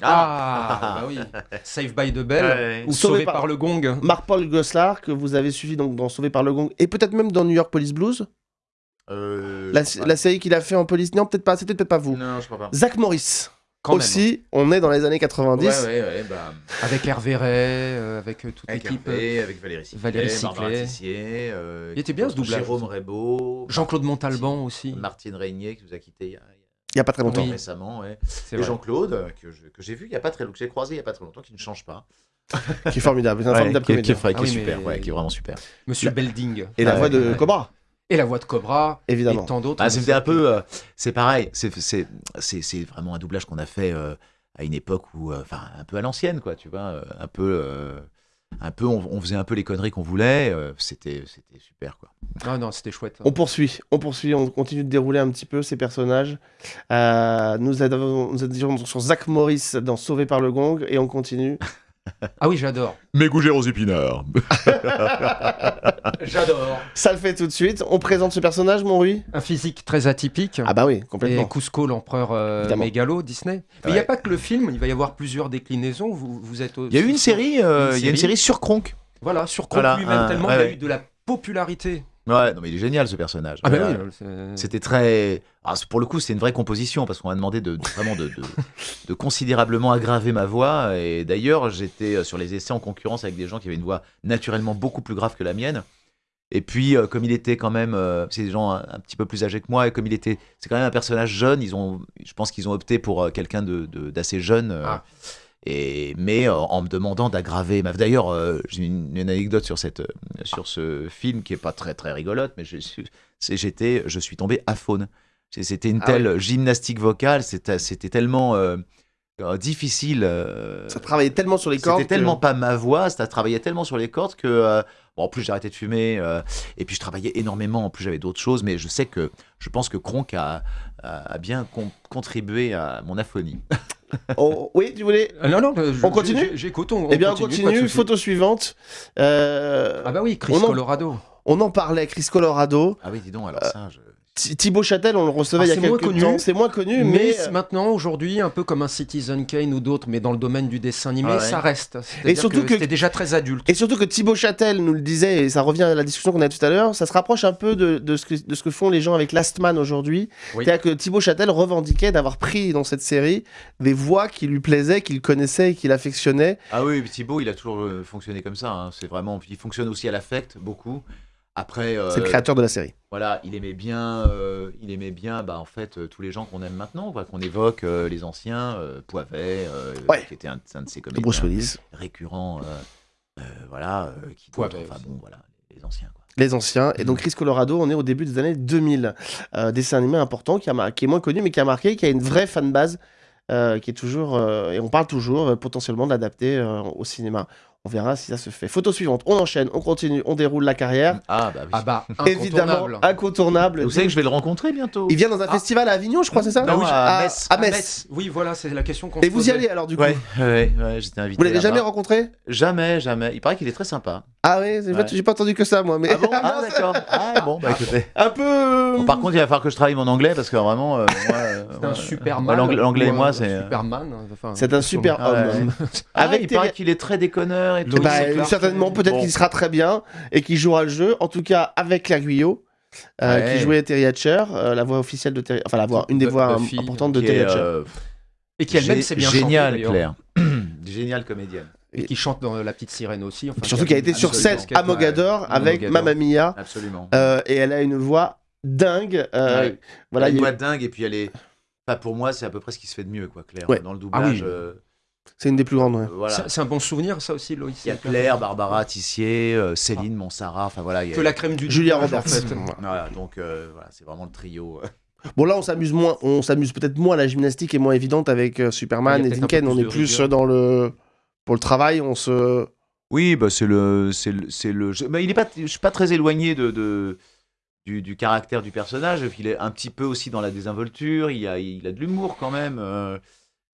Ah, bah oui. *laughs* Save by the Bell Ouais. ou Sauvé Sauvé par- par le Gong. Marc-Paul Goslar, que vous avez suivi donc, dans Sauvé par le Gong, et peut-être même dans New York Police Blues. Euh, La, série qu'il a fait en police. Non, peut-être pas, c'était peut-être pas pas. vous. Non, je crois pas. Zach Morris. Quand aussi, on est dans les années 90. Ouais, ouais, ouais, bah. Avec Hervé Ray, euh, avec euh, toute avec l'équipe. Avec Valérie Ciclé, Valérie. Tissier, euh, Il était bien, ce doublage. Jérôme Rebaud, Jean-Claude Montalban aussi. Martine Régnier qui nous a quittés il y a, Il n'y a pas très longtemps. Oui. récemment, ouais. C'est et. Jean-Claude euh, que je- que j'ai vu il y a pas très longtemps, que j'ai croisé il y a pas très longtemps, qui ne change pas, *laughs* Qui est formidable. C'est un Ouais, formidable qui, est- qui est, qui est Ah oui, super, mais- ouais, qui est vraiment super. Monsieur La- Belding. Et la Ouais, voix de ouais. Cobra, Et la voix de Cobra. évidemment. Et tant d'autres. Ah, c'était un peu, euh, c'est pareil, c'est c'est c'est c'est vraiment un doublage qu'on a fait euh, à une époque où, euh, enfin, un peu à l'ancienne, quoi, tu vois, euh, un peu. euh, un peu, on, on faisait un peu les conneries qu'on voulait. euh, c'était, c'était super, quoi. Ah non, c'était chouette. On poursuit, on poursuit, on continue de dérouler un petit peu ces personnages. Euh, nous avons nous étions sur Zach Morris dans Sauvé par le Gong et on continue. Ah oui, j'adore. Mes gougères aux épinards. *laughs* J'adore. Ça le fait tout de suite. On présente ce personnage, mon Rui? Un physique très atypique. Ah bah oui, Et complètement. Cusco, l'empereur euh, mégalo, Disney. Mais il n'y a pas que le film, il va y avoir plusieurs déclinaisons. Vous, vous êtes Il y a eu une série, euh, il y a une série. sur Kronk. Voilà, sur Kronk Voilà, lui-même, tellement ouais, il y a ouais. eu de la popularité. Ouais, non mais il est génial ce personnage. Ah ben Voilà. oui, C'était très. Alors, c'est- pour le coup, c'est une vraie composition parce qu'on m'a demandé de, de- vraiment de, de- *laughs* de considérablement aggraver ma voix. Et d'ailleurs, j'étais euh, sur les essais en concurrence avec des gens qui avaient une voix naturellement beaucoup plus grave que la mienne. Et puis, euh, comme il était quand même, euh, c'est des gens un, un petit peu plus âgés que moi, et comme il était, c'est quand même un personnage jeune, ils ont, je pense qu'ils ont opté pour euh, quelqu'un d'assez jeune. Ah. Et, mais en me demandant d'aggraver ma. D'ailleurs, j'ai une, une anecdote sur, cette, sur ce film qui est pas très très rigolote, mais je, j'étais, je suis tombé à faune. C'était une Ah telle gymnastique vocale, c'était, tellement euh, euh, difficile. euh, Ça travaillait tellement sur les cordes. c'était que- tellement pas ma voix, ça travaillait tellement sur les cordes que. euh, bon, en plus, j'ai arrêté de fumer. euh, et puis, je travaillais énormément. En plus, j'avais d'autres choses. Mais je sais que. Je pense que Kronk a, a, a bien con- contribué à mon aphonie. *laughs* Oh, oui, tu voulais non, non, je- On continue j'ai- J'écoute, on, Eh bien, on continue. Photo suivante. Euh, Ah bah oui, Chris On en- Colorado. On en parlait, Chris Colorado. Ah oui, dis donc, Euh, alors ça. Je... Thi- Thibaut Châtel, on le recevait Ah, il y a c'est moins quelques connu. temps. C'est moins connu, Mais, mais. c'est maintenant, aujourd'hui, un peu comme un Citizen Kane ou d'autres, mais dans le domaine du dessin animé, Ah ouais. ça reste. C'est-à-dire surtout que- c'était déjà très adulte. Et surtout que Thibaut Châtel nous le disait, et ça revient à la discussion qu'on a tout à l'heure, ça se rapproche un peu de, de ce, que, de ce que font les gens avec Last Man aujourd'hui. Oui. C'est-à-dire que Thibaut Châtel revendiquait d'avoir pris dans cette série des voix qui lui plaisaient, qu'il connaissait et qu'il affectionnait. Ah oui, Thibaut, il a toujours euh, fonctionné comme ça. hein. C'est vraiment. Il fonctionne aussi à l'affect, beaucoup. Après. euh, C'est le créateur de la série. Voilà, il aimait bien, euh, il aimait bien, bah en fait, euh, tous les gens qu'on aime maintenant, quoi, qu'on évoque, euh, les anciens, euh, Poivet, euh, Ouais. qui était un, un de ses comédiens Willis. récurrents, euh, euh, voilà, euh, qui Poivet enfin bon, voilà, les anciens, quoi. Les anciens. Et donc Mm. Chris Colorado, on est au début des années 2000. Euh, dessin animé important qui, a mar- qui est moins connu, mais qui a marqué, qui a une vraie fanbase, euh, qui est toujours. euh, et on parle toujours euh, potentiellement de l'adapter euh, au cinéma. On verra si ça se fait. Photo suivante. On enchaîne, on continue, on déroule la carrière. Ah bah oui. Ah bah, Évidemment, incontournable. Vous savez que je vais le rencontrer bientôt. Il vient dans un Ah. festival à Avignon, je crois, c'est ça Non, oui, à à Metz. À Ah, Metz. Oui, voilà, c'est la question qu'on Et vous y allez alors du coup Ouais, ouais, ouais, j'étais invité. Vous l'avez jamais rencontré Jamais, jamais. Il paraît qu'il est très sympa. Ah ouais, j'ai pas- Ouais. j'ai pas entendu que ça moi. Mais Ah bon *laughs* Ah d'accord. Ah bon, bah écoutez. un peu. Bon, par contre, il va falloir que je travaille mon anglais parce que vraiment, euh, moi, *laughs* euh, C'est un ouais, Superman. l'anglais- et moi, un c'est. Superman. enfin, C'est un super Ah homme. Ah, Avec il paraît qu'il est très déconneur et tout. Loïs Bah, certainement, peut-être Bon. qu'il sera très bien et qu'il jouera le jeu. En tout cas, avec Claire Guyot, euh, Ouais. qui jouait Terry Hatcher, euh, la voix officielle de Terry, enfin la voix, une des Bu- voix Buffy, im- importantes de Terry Hatcher. euh, Et qui elle-même s'est bien génial. Claire. Géniale comédienne. Et qui chante dans La Petite Sirène aussi. enfin, Surtout qui a été sur scène à Mogador Ouais, avec Mogador. Mamma Mia, Absolument. euh, et elle a une voix dingue. euh, Ouais. Voilà, elle a- une voix dingue et puis elle est. Enfin, pour moi, c'est à peu près ce qui se fait de mieux, quoi, Claire. Ouais. Dans le doublage, Ah oui. C'est une des plus grandes. ouais. euh, voilà. C'est un bon souvenir, ça aussi, Loïs. Il y a Claire, Barbara Tissier, euh, Céline Monsara, enfin voilà. il y a- Que la crème du Julia Roberts. en fait. Voilà, donc euh, voilà, c'est vraiment le trio. *laughs* Bon là, on s'amuse moins, on s'amuse peut-être moins. La gymnastique est moins évidente avec euh, Superman et Dinken. On est plus rigueur. dans le pour le travail. On se Oui, bah c'est le, c'est le, c'est le. je- bah, il est pas, je suis pas très éloigné de, de- du, du caractère du personnage. Il est un petit peu aussi dans la désinvolture. Il a, il a de l'humour quand même.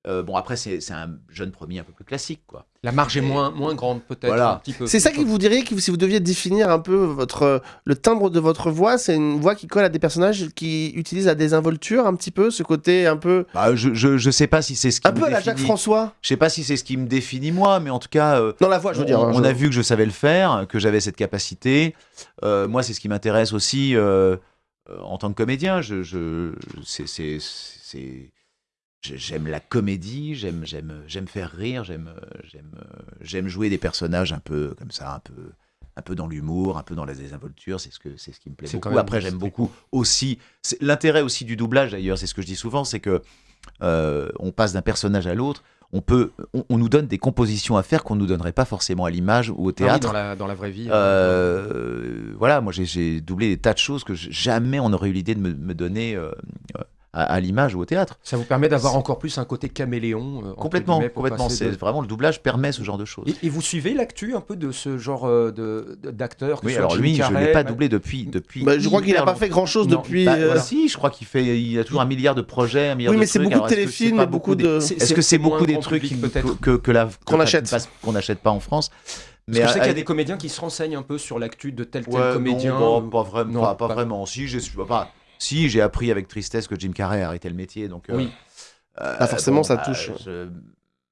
Euh, bon après c'est, c'est un jeune premier un peu plus classique quoi. La marge est moins, moins grande, peut-être. Voilà. un petit peu. C'est ça qui vous dirait que si vous deviez définir un peu votre le timbre de votre voix, c'est une voix qui colle à des personnages qui utilisent la désinvolture un petit peu, ce côté un peu Bah, je, je, je sais pas si c'est ce qui un me peu à la définit. Jacques François. Je sais pas si c'est ce qui me définit moi, mais en tout cas. euh, Non la voix, je veux on, dire. hein, on je- a vu que je savais le faire, que j'avais cette capacité. Euh, moi, c'est ce qui m'intéresse aussi euh, euh, en tant que comédien. Je, je, c'est, j'aime la comédie, j'aime, j'aime, j'aime faire rire, j'aime, euh, j'aime, euh, j'aime jouer des personnages un peu comme ça, un peu, un peu dans l'humour, un peu dans la désinvolture. C'est ce que, c'est ce qui me plaît beaucoup. Après, j'aime beaucoup aussi. l'intérêt aussi du doublage, d'ailleurs, c'est ce que je dis souvent, c'est que euh, on passe d'un personnage à l'autre. On peut, on, on nous donne des compositions à faire qu'on nous donnerait pas forcément à l'image ou au Ah oui, théâtre. dans, la, dans la vraie vie. Euh, voilà, moi j'ai- doublé des tas de choses que jamais on aurait eu l'idée de me, me donner euh, à, à l'image ou au théâtre. Ça vous permet d'avoir encore plus un côté caméléon. euh, Complètement, guillemets, complètement. passer C'est de- vraiment le doublage permet ce genre de choses. Et, et vous suivez l'actu un peu de ce genre euh, d'acteur que oui, alors lui, je Carrey, l'ai pas Matt- doublé depuis depuis. Bah, je crois qu'il a hyper pas fait grand chose Non, depuis. Bah, euh, bah, si, je crois qu'il fait, il a toujours un milliard de projets, un milliard Oui, mais c'est beaucoup de téléfilms beaucoup de. Est-ce que c'est beaucoup des trucs que, Qu'on achète. qu'on n'achète pas en France Parce que je sais qu'il y a des comédiens qui se renseignent un peu sur l'actu de tel tel Ouais, comédien. non, bah, pas vraiment. non, pas, pas pas- vraiment. Si, j'ai su- pas. Si, j'ai appris avec tristesse que Jim Carrey a arrêté le métier, donc. euh, Oui. euh, Ah, forcément, ça bah, touche. je-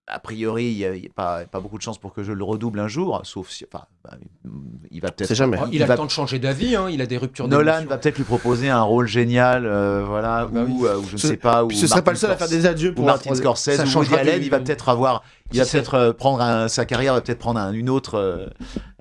A priori, il n'y a, il y a pas, pas beaucoup de chances pour que je le redouble un jour, sauf si. Enfin, bah, il va peut-être. Jamais. Il, a va- le temps de changer d'avis, hein, il a des ruptures Nolan va peut-être lui proposer un rôle génial, euh, voilà, Bah ou, oui. euh, ou je ne Ce- sais pas. Ou ce serait pas le Martin seul à faire Scorsese- des adieux ou pour Martin Scorsese Ça ou Woody Allen, il va peut-être avoir, il va peut-être euh, prendre un, sa carrière va peut-être prendre un, une autre euh,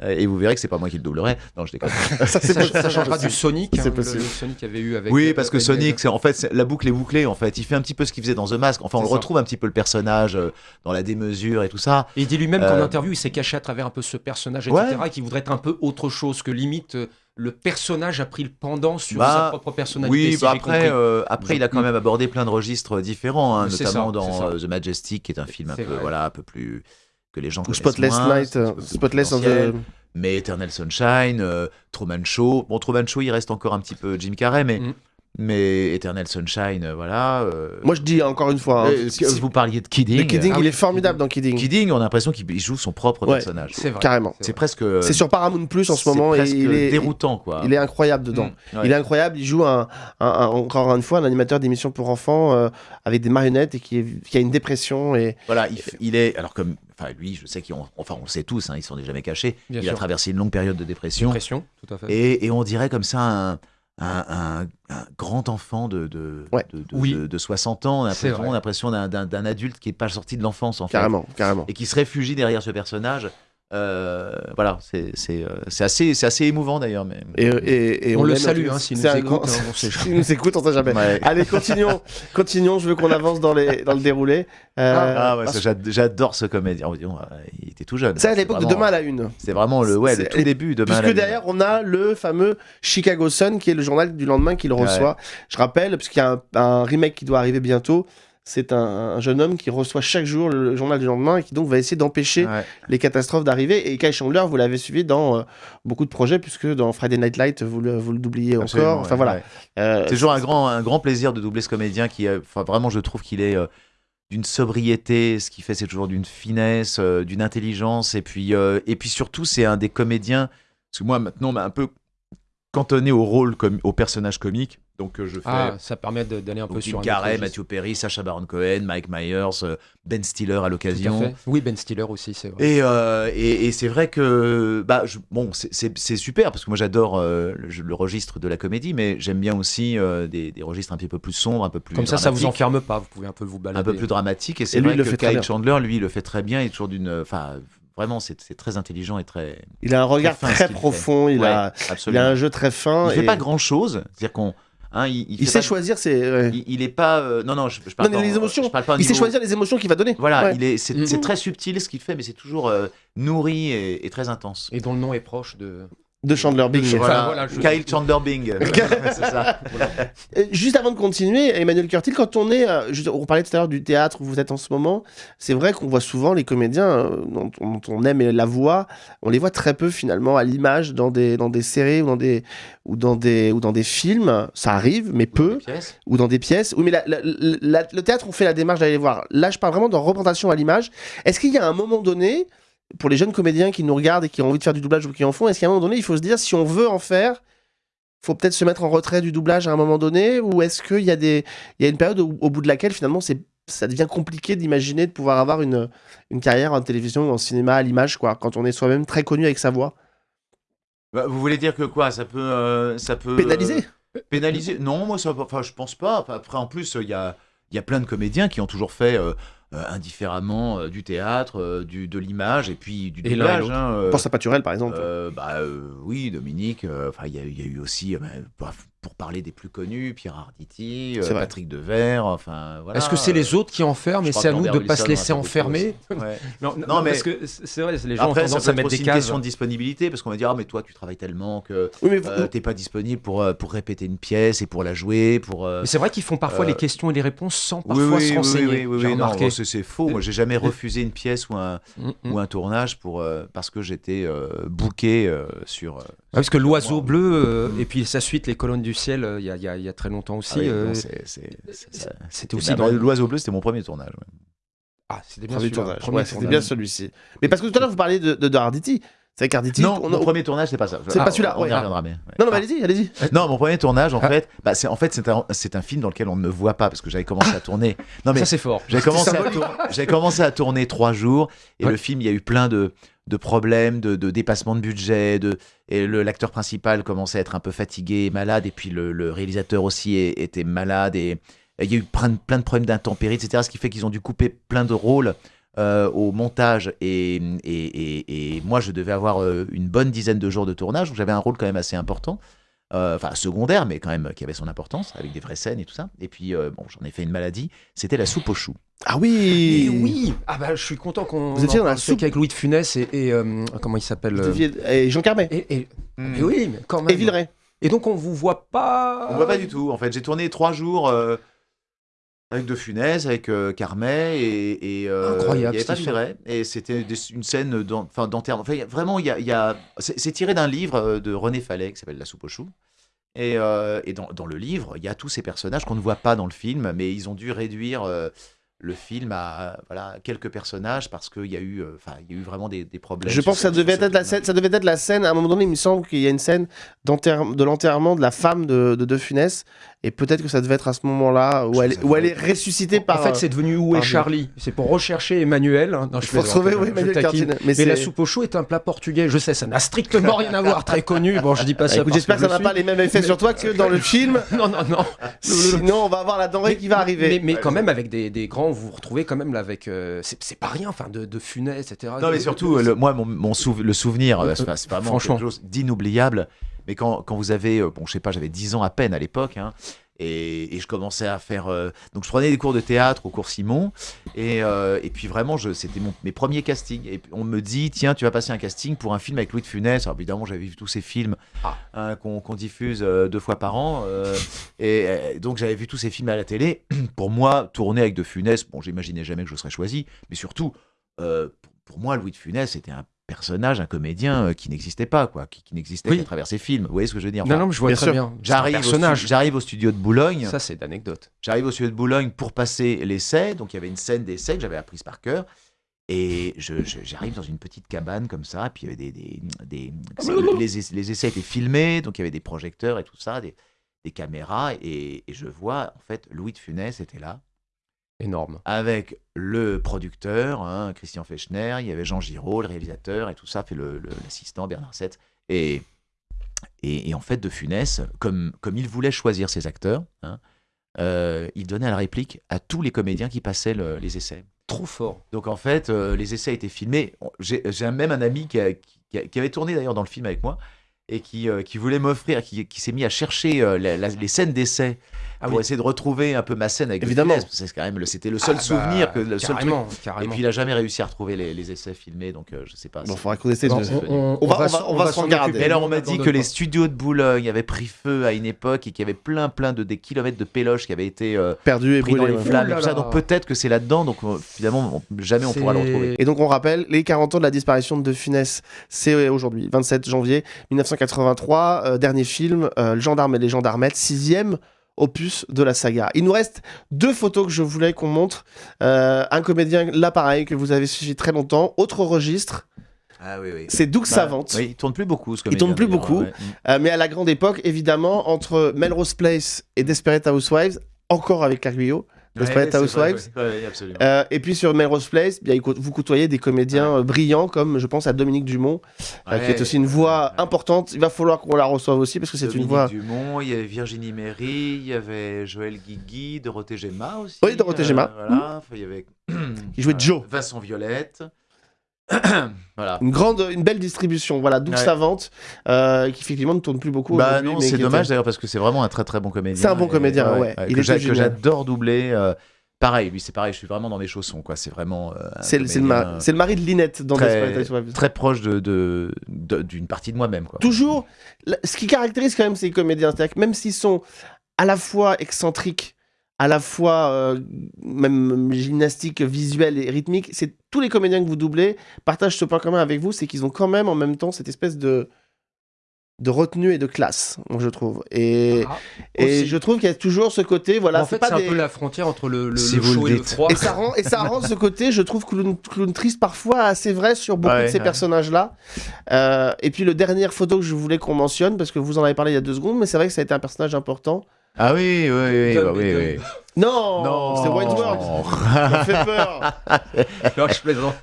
euh, et vous verrez que c'est pas moi qui le doublerai. Non, je déconne. *laughs* ça, ça, ça changera du Sonic, hein, le, possible. le Sonic qu'il y avait eu avec. Oui, parce que Sonic, c'est en fait la boucle est bouclée. En fait, il fait un petit peu ce qu'il faisait dans The Mask. Enfin, on ça. retrouve un petit peu le personnage euh, dans la démesure et tout ça. Et il dit lui-même qu'en interview, il s'est caché à travers un peu ce personnage, Ouais. etc., et qu'il voudrait être un peu autre chose, que limite le personnage a pris le pendant sur Bah, sa propre personnalité. Oui, si bah après, euh, après, il a quand Mm. même abordé plein de registres différents, hein, notamment ça, dans euh, The Majestic, qui est un film un peu, vrai. voilà, un peu plus que les gens Ou connaissent Spotless moins, Night, euh, Spotless confidentiel. the... Mais Eternal Sunshine, euh, Truman Show. Bon, Truman Show, il reste encore un petit peu Jim Carrey, mais, Mm. Mais Eternal Sunshine, euh, voilà. euh, Moi, je dis encore une fois, hein, euh, si- vous parliez de Kidding. le Kidding, Ah il oui, est formidable dans Kidding. Kidding, on a l'impression qu'il joue son propre Ouais. personnage. C'est vrai. Carrément. C'est presque. C'est sur Paramount Plus en ce moment et presque il est, déroutant, quoi. il est incroyable dedans. Mm, ouais. Il est incroyable, il joue un, un- un- encore une fois un animateur d'émission pour enfants euh, avec des marionnettes et qui, est- qui a une dépression et Voilà, il, est. Alors, comme. Enfin, lui, je sais qu'il. Enfin, on le sait tous, hein, ils s'en est jamais cachés. Bien il a traversé une longue période de dépression. Pression, tout à fait. Et, et on dirait comme ça un, un, un- un grand enfant de, de, Ouais. de, de- Oui. de- de 60 ans. On a l'impression- d'un- adulte qui n'est pas sorti de l'enfance, en fait. carrément, carrément. Et qui se réfugie derrière ce personnage. Euh, voilà, c'est c'est, euh, c'est assez, c'est assez émouvant d'ailleurs. Mais... Et, et- et On le salue, hein, s'il C'est nous un écoute, grand- hein, on sait *laughs* nous écoute, on sait jamais. Ouais. *laughs* Allez, continuons, continuons. Je veux qu'on avance dans, les, dans le déroulé. Euh, Ah ouais, parce- j'adore ce comédien. Oh, il était tout jeune. c'est à l'époque de Demain à la Une. C'est vraiment le, ouais, le tout début de Demain à Puisque la Une. derrière, on a le fameux Chicago Sun, qui est le journal du lendemain qu'il reçoit. Je rappelle, puisqu'il y a un, un remake qui doit arriver bientôt. C'est un, un jeune homme qui reçoit chaque jour le journal du lendemain et qui donc va essayer d'empêcher Ouais. les catastrophes d'arriver. Et Kai Chandler, vous l'avez suivi dans euh, beaucoup de projets, puisque dans Friday Night Light, vous le, vous le doubliez Absolument, encore. Enfin ouais, voilà. ouais. Euh, C'est toujours un grand, un grand plaisir de doubler ce comédien qui, euh, enfin, vraiment, je trouve qu'il est euh, d'une sobriété. Ce qu'il fait, c'est toujours d'une finesse, d'une intelligence. Et puis, et puis surtout, c'est un des comédiens. Parce que moi, maintenant, on m'a un peu cantonné au rôle, comme, au personnage comique. Donc, euh, je fais. Ah, ça permet de- d'aller un peu sur Jim Carrey, registre. Matthew Perry, Sacha Baron Cohen, Mike Myers, euh, Ben Stiller à l'occasion. Oui, Ben Stiller aussi, c'est vrai. Et, euh, et, et c'est vrai que bah, je- bon, c'est- super parce que moi j'adore euh, le, le registre de la comédie, mais j'aime bien aussi euh, des, des registres un petit peu plus sombres, un peu plus Comme ça, ça vous enferme pas, vous pouvez un peu vous balader. un peu plus dramatiques. Et c'est Et lui, vrai il le que fait Kyle. Chandler, lui, il le fait très bien. Il est toujours d'une, enfin, vraiment, c'est très intelligent et très. il a un regard très profond, il, Ouais, a, il absolument. a un jeu très fin. Il fait et pas grand chose, c'est-à-dire qu'on, hein, il, il il fait sait pas- choisir ses. ouais. Il, il est pas, euh, non non, je, je parle Non, pas les en- émotions. Je parle pas Il sait choisir les émotions qu'il va donner. Voilà, Ouais. il est, c'est Mhm. c'est très subtil ce qu'il fait, mais c'est toujours euh, nourri et, et très intense. Et dont le nom est proche de. De Chandler Bing. Enfin, Voilà, voilà, je- Kyle Chandler Bing. *laughs* c'est ça. Juste avant de continuer, Emmanuel Curtil, quand on est, euh, juste- on parlait tout à l'heure du théâtre où vous êtes en ce moment, c'est vrai qu'on voit souvent les comédiens euh, dont, dont on aime la voix, on les voit très peu finalement à l'image dans des, dans des séries ou dans des, ou, dans des, ou dans des films, ça arrive, mais peu, ou dans des pièces. Oui, mais la- la- la- le théâtre, on fait la démarche d'aller les voir. Là, je parle vraiment de représentation à l'image. Est-ce qu'il y a un moment donné, pour les jeunes comédiens qui nous regardent et qui ont envie de faire du doublage ou qui en font, est-ce qu'à un moment donné, il faut se dire, si on veut en faire, faut peut-être se mettre en retrait du doublage à un moment donné Ou est-ce qu'il y, a des... il y a une période au, au bout de laquelle, finalement, c'est ça devient compliqué d'imaginer de pouvoir avoir une, une carrière en télévision ou en cinéma à l'image, quoi, quand on est soi-même très connu avec sa voix? Bah, vous voulez dire que quoi? Ça peut, euh, ça peut Pénaliser? euh, Pénaliser? Non, moi, ça, enfin, je pense pas. Après, en plus, il y a, il y a plein de comédiens qui ont toujours fait euh, euh, indifféremment euh, du théâtre, euh, du, de l'image et puis du doublage. l'autre. hein, euh, Pense à Paturel, par exemple. euh, bah euh, oui, Dominique. euh, Enfin, il y, a- il y a eu aussi, euh, bah, pour- parler des plus connus, Pierre Arditi, euh. Patrick Devers. Enfin, voilà. Est-ce que c'est les autres qui enferment et c'est à nous de ne pas se laisser beaucoup enfermer. Ouais. Non, Non, mais- parce que c'est vrai, les gens Après, ont ça tendance peut à mettre aussi des une cases. question de disponibilité parce qu'on va dire ah mais toi tu travailles tellement que Oui, mais euh, t'es pas disponible pour euh, pour répéter une pièce et pour la jouer pour euh, Mais c'est vrai qu'ils font parfois euh, les questions et les réponses sans parfois oui, se renseigner. oui, oui, non, c'est faux. Moi, j'ai jamais refusé une pièce ou un, Mm, mm. ou un tournage pour, euh, parce que j'étais euh, booké euh, sur. euh, Ouais, parce que l'oiseau bleu et puis sa suite les colonnes du ciel euh, il y, a, il y a- il y a très longtemps aussi Ah oui, euh, c'était aussi dans L'oiseau bleu, c'était mon premier tournage. ouais. ah c'était bien Ouais, celui-ci. Mais parce que tout à l'heure, vous parliez de, de, de Arditi. C'est avec Arditi. Non, on mon a- premier tournage, c'est pas ça. C'est Ah, pas celui-là, On ouais. y reviendra, mais. ouais. Non, non, mais allez-y, allez-y. Non, mon premier tournage, en Ah. fait, bah, c'est en fait c'est un, film dans lequel on ne me voit pas parce que j'avais commencé à tourner. Non mais ça c'est fort J'ai commencé, à symbolique. tour- j'ai commencé à tourner trois jours et Ouais. le film, il y a eu plein de, de problèmes, de, dépassement de budget, de, et l'acteur principal commençait à être un peu fatigué, malade, et puis le, réalisateur aussi était malade, et, et il y a eu plein, de- problèmes d'intempéries, etc. Ce qui fait qu'ils ont dû couper plein de rôles euh, au montage et, et, et, et moi je devais avoir euh, une bonne dizaine de jours de tournage, donc j'avais un rôle quand même assez important. Euh, enfin secondaire, mais quand même qui avait son importance, avec des vraies scènes et tout ça. Et puis, bon, j'en ai fait une maladie, c'était la soupe aux choux. Ah Et oui oui Ah bah je suis content qu'on. Vous étiez en dans la soupe. avec Louis de Funès et, et, euh, comment il s'appelle euh, Et Jean Carmet. et, et- Hmm. mais oui, mais quand même. Et Villeray. Et donc on vous voit pas. On voit pas du tout. En fait, j'ai tourné trois jours euh, avec De Funès, avec euh, Carmet et, et euh, Incroyable, il y avait pas. Et c'était une scène d'en- enfin, d'enterrement. Enfin, vraiment, il y a, il y a- c'est tiré d'un livre de René Fallet qui s'appelle La soupe aux choux. Et, euh, et dans, dans le livre, il y a tous ces personnages qu'on ne voit pas dans le film, mais ils ont dû réduire euh, le film à voilà, quelques personnages parce qu'il y, a eu, euh, enfin, il y a eu vraiment des, des problèmes. Je pense que ça devait être la scène. Ça devait être la scène. À un moment donné, il me semble qu'il y a une scène de l'enterrement de la femme de De, de Funès. Et peut-être que ça devait être à ce moment-là où elle, où elle est ressuscitée par. En fait, c'est devenu Où est Charlie? C'est pour rechercher Emmanuel. hein. Non, je faut plaisante, retrouver oui, Emmanuel taquine. Cardine. Mais c'est- la soupe au chou est un plat portugais. Je sais, ça n'a strictement rien à voir. Très connu. Bon, je dis pas ça. Écoute, parce j'espère que je ça n'a pas les mêmes effets Mais- sur toi que dans le *laughs* film. Non, non, non. Sinon, on va avoir la denrée qui va arriver. Mais, mais quand même, avec des, des grands, vous vous retrouvez quand même là avec. euh, c'est pas rien, enfin, de, de Funès, etc. Non, mais surtout, le- moi, mon, mon souv- le souvenir, Euh, c'est c'est vraiment franchement. quelque chose d'inoubliable. Mais quand, quand vous avez, euh, bon, je sais pas, j'avais 10 ans à peine à l'époque, hein, et, et je commençais à faire. euh, donc, je prenais des cours de théâtre au cours Simon, et, euh, et puis vraiment, c'était mes premiers castings. Et on me dit, tiens, tu vas passer un casting pour un film avec Louis de Funès. Alors, évidemment, j'avais vu tous ces films Ah. hein, qu'on diffuse euh, deux fois par an, et donc j'avais vu tous ces films à la télé. *clears throat* pour moi, tourner avec De Funès, bon, j'imaginais jamais que je serais choisi, mais surtout. pour moi, Louis de Funès, c'était un personnage, un comédien euh, qui n'existait pas, quoi, qui, qui n'existait Oui. qu'à travers ses films. Vous voyez ce que je veux dire? Non, Enfin, non, mais je vois bien très sûr. bien. J'arrive au, j'arrive au studio de Boulogne. Ça, c'est d'anecdote. J'arrive au studio de Boulogne pour passer l'essai. Donc il y avait une scène d'essai que j'avais apprise par cœur. Et je- je- j'arrive dans une petite cabane comme ça. Puis il y avait des. des, des- les, ess- les essais étaient filmés. Donc il y avait des projecteurs et tout ça, des, des caméras. Et, et je vois, en fait, Louis de Funès était là Énorme. avec le producteur, hein, Christian Fechner, il y avait Jean Giraud, le réalisateur, et tout ça, fait l'assistant Bernard Sett. Et, et, et en fait, De Funès, comme, comme il voulait choisir ses acteurs, hein, euh, il donnait la réplique à tous les comédiens qui passaient le- les essais. Trop fort. Donc en fait, euh, les essais étaient filmés. J'ai j'ai même un ami qui, a- qui a- qui avait tourné d'ailleurs dans le film avec moi et qui, euh, qui voulait m'offrir, qui, qui s'est mis à chercher euh, la- la- les scènes d'essai Ah pour oui. essayer de retrouver un peu ma scène avec De Évidemment. Funès, parce que c'est quand même le- c'était le seul Ah, bah, souvenir que le seul truc. carrément, Et puis il a jamais réussi à retrouver les, les essais filmés, donc euh, je sais pas. Bon, faudra qu'on essaie on- on va- on va- va s'en. Mais alors on m'a dit Dans que les studios de Boulogne avaient pris feu à une époque et qu'il y avait plein plein de des kilomètres de péloches qui avaient été euh, Perdu et pris dans brûlé. les ouais. flammes. Et tout ça. Donc peut-être que c'est là-dedans. Donc finalement on- jamais on pourra le retrouver. Et donc on rappelle, les 40 ans de la disparition de Funès, c'est aujourd'hui, 27 janvier 1983, euh, dernier film, euh, Le gendarme et les gendarmettes, sixième opus de la saga. Il nous reste deux photos que je voulais qu'on montre. Euh, un comédien, là pareil, que vous avez suivi très longtemps, autre registre, Ah oui oui. c'est Doug Bah, Savante. Oui, il tourne plus beaucoup ce Il tourne plus beaucoup. ouais. Euh, mais à la grande époque, évidemment, entre Melrose Place et Desperate Housewives, encore avec Guyot, Desperate Ouais, c'est vrai, Housewives. ouais. Euh, et puis sur Melrose Place, bien, vous côtoyez des comédiens euh, brillants comme je pense à Dominique Dumont, euh, qui est aussi une voix importante. Il va falloir qu'on la reçoive aussi parce que c'est une Dominique voix. Dumont, il y avait Virginie Méry, il y avait Joël Guigui, Dorothée Gemma aussi. Oui, Dorothée Gemma. voilà, enfin, il y avait Qui jouait euh, *clears throat* Joe. Vincent Violette. *clears throat* voilà. Une grande, une belle distribution. Voilà, Doug Ouais. Savante, euh, qui effectivement ne tourne plus beaucoup. Bah non, c'est dommage était- d'ailleurs parce que c'est vraiment un très très bon comédien. C'est un bon Et- comédien, ouais. Était j'a- que j'adore doubler. euh, pareil, lui c'est pareil, je suis vraiment dans mes chaussons quoi. C'est vraiment. euh, C'est le, c'est le mari- de Linette dans très, très proche de de- de- d'une partie de moi-même quoi. Toujours, ce qui caractérise quand même ces comédiens, c'est-à-dire que même s'ils sont à la fois excentriques, à la fois euh, même gymnastique visuelle et rythmique, c'est tous les comédiens que vous doublez partagent ce point commun avec vous, c'est qu'ils ont quand même en même temps cette espèce de de retenue et de classe, je trouve. Et, Ah, et je trouve qu'il y a toujours ce côté, voilà, en fait, pas c'est des... un peu la frontière entre le, le, Si le chaud le et le froid. Et ça rend, et ça rend ce côté, je trouve, clown, clown triste parfois assez vrai sur beaucoup Ouais, de ces ouais. personnages-là. Euh, et puis, le dernière photo que je voulais qu'on mentionne, parce que vous en avez parlé il y a deux secondes, mais c'est vrai que ça a été un personnage important. Ah oui, oui, oui, bah oui, Tom. oui. Non, c'est Wayne's Ça me fait peur. *laughs* Non, je plaisante.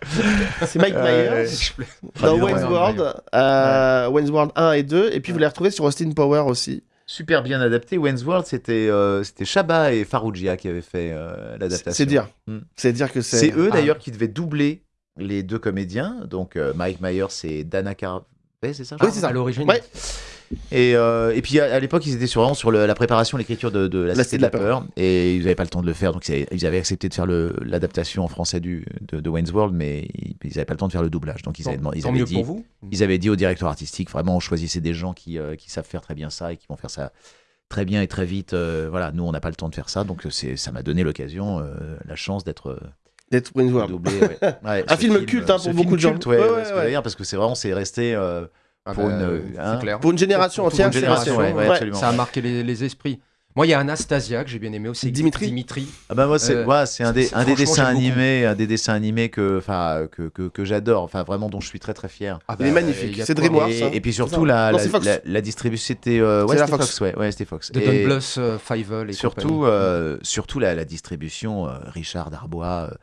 C'est Mike Myers plais- dans bien, Wayne's ouais, World, euh, Wayne's World 1 et 2. Et puis, vous les retrouvez sur Austin Power aussi. super bien adapté. Wayne's World, c'était euh, c'était Chabat et Farougia qui avaient fait euh, l'adaptation. C'est dire. Mm. C'est dire que c'est. C'est eux Ah. d'ailleurs qui devaient doubler les deux comédiens. Donc euh, Mike Myers et Dana Carvey, c'est ça crois c'est ça. À l'origine. Ouais. Et, euh, et puis à, à l'époque, ils étaient sur, vraiment sur le- la préparation, l'écriture de, de la, Cité de la Peur. Et ils n'avaient pas le temps de le faire. Donc ils avaient, accepté de faire l'adaptation en français du, de, de Wayne's World, mais ils n'avaient pas le temps de faire le doublage. Donc ils avaient, ils Tant avaient mieux dit, pour vous. ils avaient dit au directeur artistique, vraiment, on choisissait des gens qui, euh, qui savent faire très bien ça et qui vont faire ça très bien et très vite. Euh, voilà, nous, on n'a pas le temps de faire ça. Donc ça m'a donné l'occasion, euh, la chance d'être D'être Wayne's World. doublé. ouais. *laughs* Ouais, Un ce film culte, hein, pour film beaucoup de gens. culte, Ouais, Ouais, parce que c'est vraiment, c'est resté. euh, Ah Pour bah, une, euh, hein, clair. Pour une génération Pour- pour entière, une c'est génération, resté. ouais, ouais, absolument. Ça a marqué les, les esprits. Moi, il y a Anastasia que j'ai bien aimé aussi. Dimitri Dimitri. Ah bah moi c'est Euh, ouais, c'est un des un des dessins animés un des dessins animés que enfin que, que, que j'adore enfin vraiment dont je suis très très fier Ah Il est bah, magnifique. C'est. DreamWorks. et, hein. et puis surtout la Non, la, la, la distribution c'était euh, ouais Fox. Fox. ouais ouais c'était Fox De et Don Bluth, euh, Fievel et surtout euh, surtout la, la distribution euh, Richard Darbois euh,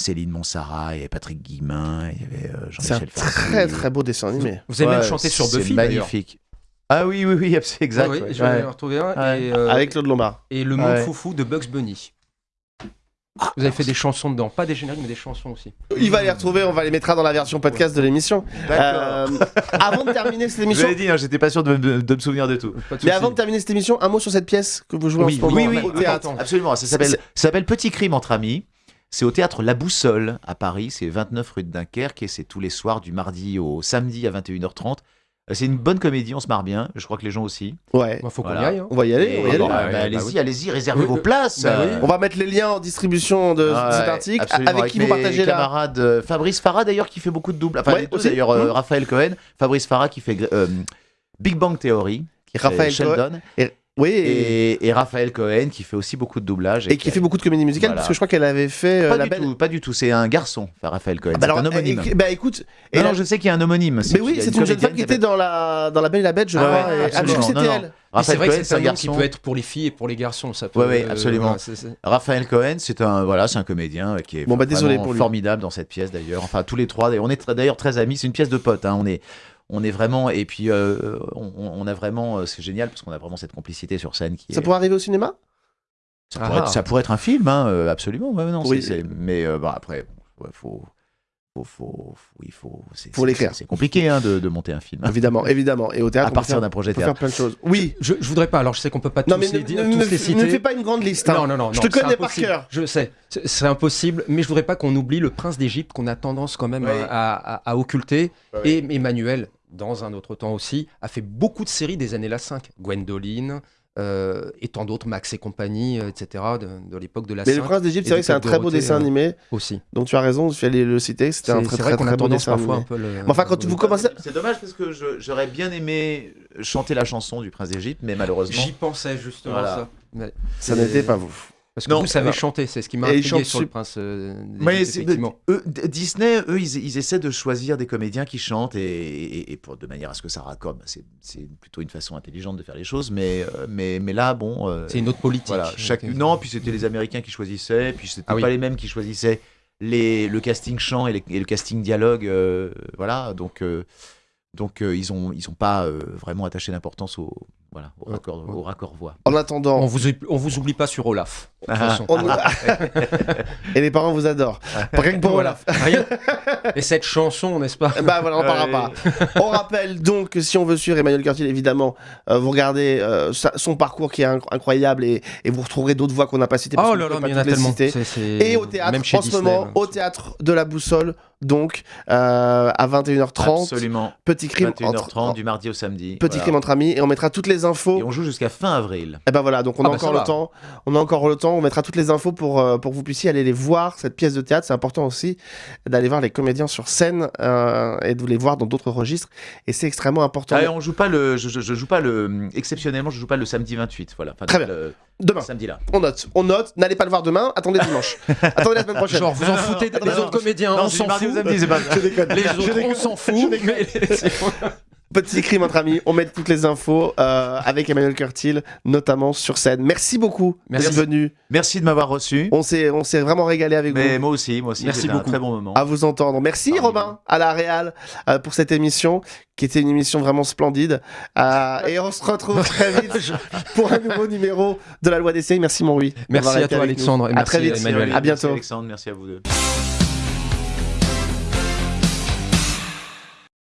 Céline Monsara et Patrick Guillemin il y avait euh, C'est un Jean-Michel Farcy. très très beau dessin animé. Vous avez Ouais, même chanté sur c'est Buffy d'ailleurs. magnifique ah oui oui oui *laughs* c'est exact Ouais, ouais, ouais. je vais Ouais. en retrouver un. Ouais. Et, euh, Avec Claude Lombard. et le monde Ouais. foufou de Bugs Bunny. Vous avez fait des chansons dedans, pas des génériques mais des chansons aussi. Il va les retrouver, on va les mettra dans la version podcast de l'émission. Euh, avant de terminer cette je émission, l'ai dit hein, j'étais pas sûr de, de- de me souvenir de tout de mais avant de terminer cette émission, un mot sur cette pièce que vous jouez Oui, en ce moment oui, oui, attends. Absolument, C'est- ça s'appelle Petit crime entre amis. C'est au théâtre La Boussole à Paris, c'est 29 rue de Dunkerque et c'est tous les soirs du mardi au samedi à 21h30. Euh, C'est une bonne comédie, on se marre bien, je crois que les gens aussi. Ouais, Bah, faut qu'on Voilà. y aille. hein. on va y aller, on va y Et, aller. bah, Bah, bah, bah allez-y, oui. allez-y, réservez Oui, vos places. bah oui. On va mettre les liens en distribution de cet article, absolument, avec qui vous partagez là. camarades euh, Fabrice Farah d'ailleurs qui fait beaucoup de doubles. Enfin Ouais, d'ailleurs euh, Mhm. Raphaël Cohen, Fabrice Farah qui fait euh, Big Bang Theory, Raphaël Sheldon Oui, et, et, et Raphaël Cohen qui fait aussi beaucoup de doublage et qui fait beaucoup de comédie musicale, Voilà. parce que je crois qu'elle avait fait euh, pas la du belle. tout, pas du tout, c'est un garçon, enfin, Raphaël Cohen, Ah bah alors, un homonyme. bah écoute, et Non, la- non, je sais qu'il y a un homonyme. mais oui, c'est une jeune femme qui était dans la, dans la Belle et la Bête, je Ah crois. ouais, et- ah, absolument. c'était elle. Oui, Raphaël c'est vrai Cohen, que c'est un un nom qui garçon. peut être pour les filles et pour les garçons. Ça peut, Ouais, ouais, absolument. voilà, c'est- c'est- Raphaël Cohen, c'est un voilà, c'est un comédien euh, qui est Bon, bah, désolé lui. formidable dans cette pièce d'ailleurs. Enfin, tous les trois, on est d'ailleurs très amis. C'est une pièce de potes. hein. On est on est vraiment et puis euh, on, on a vraiment euh, c'est génial parce qu'on a vraiment cette complicité sur scène qui Ça est- pourrait arriver au cinéma? Ça, pourrait Ah. être, ça pourrait être un film, hein, euh, absolument. Ouais, non, Oui. c'est- c'est- mais euh, bah, après, ouais, faut, faut, faut, faut- il faut, c'est, Faut c'est- l'écrire. C'est compliqué hein, de, de monter un film. Évidemment, évidemment. Et au théâtre, à partir faire- d'un projet peut faire théâtre. plein de choses. Oui. Je, je voudrais pas, alors je sais qu'on peut pas Non, tous mais les ne, ne- tous ne- les ne citer. fais pas une grande liste. hein. Non, non, non, Je non, te connais par cœur. Je sais, c'est c'est impossible, mais je voudrais pas qu'on oublie le prince d'Égypte qu'on a tendance quand même Oui. à, à- à occulter. Oui. Et Emmanuel, dans un autre temps aussi, a fait beaucoup de séries des années la 5. Gwendoline, euh, et tant d'autres, Max et compagnie, euh, etc., de, de l'époque de la Mais 5 Le Prince d'Égypte, c'est vrai que c'est un très beau dessin euh, animé. aussi. Donc tu as raison, je vais aller le citer. C'était un C'est très vrai très qu'on très a beau tendance dessin parfois un peu le. Mais enfin, quand vous commencez. C'est dommage parce que j'aurais bien aimé chanter la chanson du Prince d'Égypte, mais malheureusement. J'y pensais justement Voilà. ça. Mais Ça n'était pas vous. Parce que Non, vous savez alors- chanter, c'est ce qui m'a intrigué sur le prince euh, Mais effectivement. eux, Disney, eux, ils, ils essaient de choisir des comédiens qui chantent et, et- et pour, de manière à ce que ça raccorde. C'est plutôt une façon intelligente de faire les choses, mais, euh, mais, mais là, bon. euh, C'est une autre politique. Voilà, chaque... Donc, Non, puis c'était les Américains qui choisissaient, puis c'était Ah oui. pas les mêmes qui choisissaient les... le casting chant et, les- et le casting dialogue. euh, voilà, donc, euh, donc euh, ils ont ils ont pas euh, vraiment attaché d'importance au, voilà, au, Ouais, raccord, ouais. au raccord voix. En attendant, On vous, on vous oublie pas sur Olaf. Ah. façon. on- *laughs* et les parents vous adorent. Rien que pour Voilà. Olaf. Rien. Et cette chanson, n'est-ce pas Bah voilà, on parlera pas. On rappelle donc que si on veut suivre Emmanuel Curtil, évidemment, euh, vous regardez euh, sa- son parcours qui est inc- incroyable et, et vous retrouverez d'autres voix qu'on n'a pas citées. parce Oh là là, mais il y en a tellement. Et au théâtre, même chez en ce moment, là. au théâtre de la Boussole, donc euh, à 21h30, Absolument. petit crime 21h30 entre, du mardi au samedi. petit voilà. crime entre amis et on mettra toutes les infos. Et on joue jusqu'à fin avril. Et ben voilà, donc on Ah a bah, encore le temps. On a encore le temps. On mettra toutes les infos pour euh, pour que vous puissiez aller les voir cette pièce de théâtre. C'est important aussi d'aller voir les comédiens sur scène euh, et de les voir dans d'autres registres. Et c'est extrêmement important. Ah, on joue pas le, je, je- je joue pas le, exceptionnellement, je joue pas le samedi 28. Voilà. Enfin, Très bien. Le, Demain, samedi là. on note. On note. N'allez pas le voir demain. Attendez dimanche. *laughs* attendez la semaine prochaine. Genre, vous en foutez non, des non, autres non, comédiens, non, on s'en fout. samedi, c'est pas- Je déconne. Les autres, on s'en fout. *laughs* mais- Petit crime entre amis, on met toutes les infos euh, avec Emmanuel Curtil, notamment sur scène. Merci beaucoup Merci. d'être venu. Merci de m'avoir reçu. On s'est, on s'est vraiment régalé avec Mais vous. moi aussi, moi aussi, Merci c'était un beaucoup. très bon moment. À vous entendre. Merci Robin à la Réal euh, pour cette émission qui était une émission vraiment splendide. Euh, et on se retrouve *laughs* très vite pour un nouveau numéro de la loi des séries. Merci mon. Merci à toi. Alexandre, et À merci, très vite. Emmanuel. À bientôt. Merci Alexandre, merci à vous deux.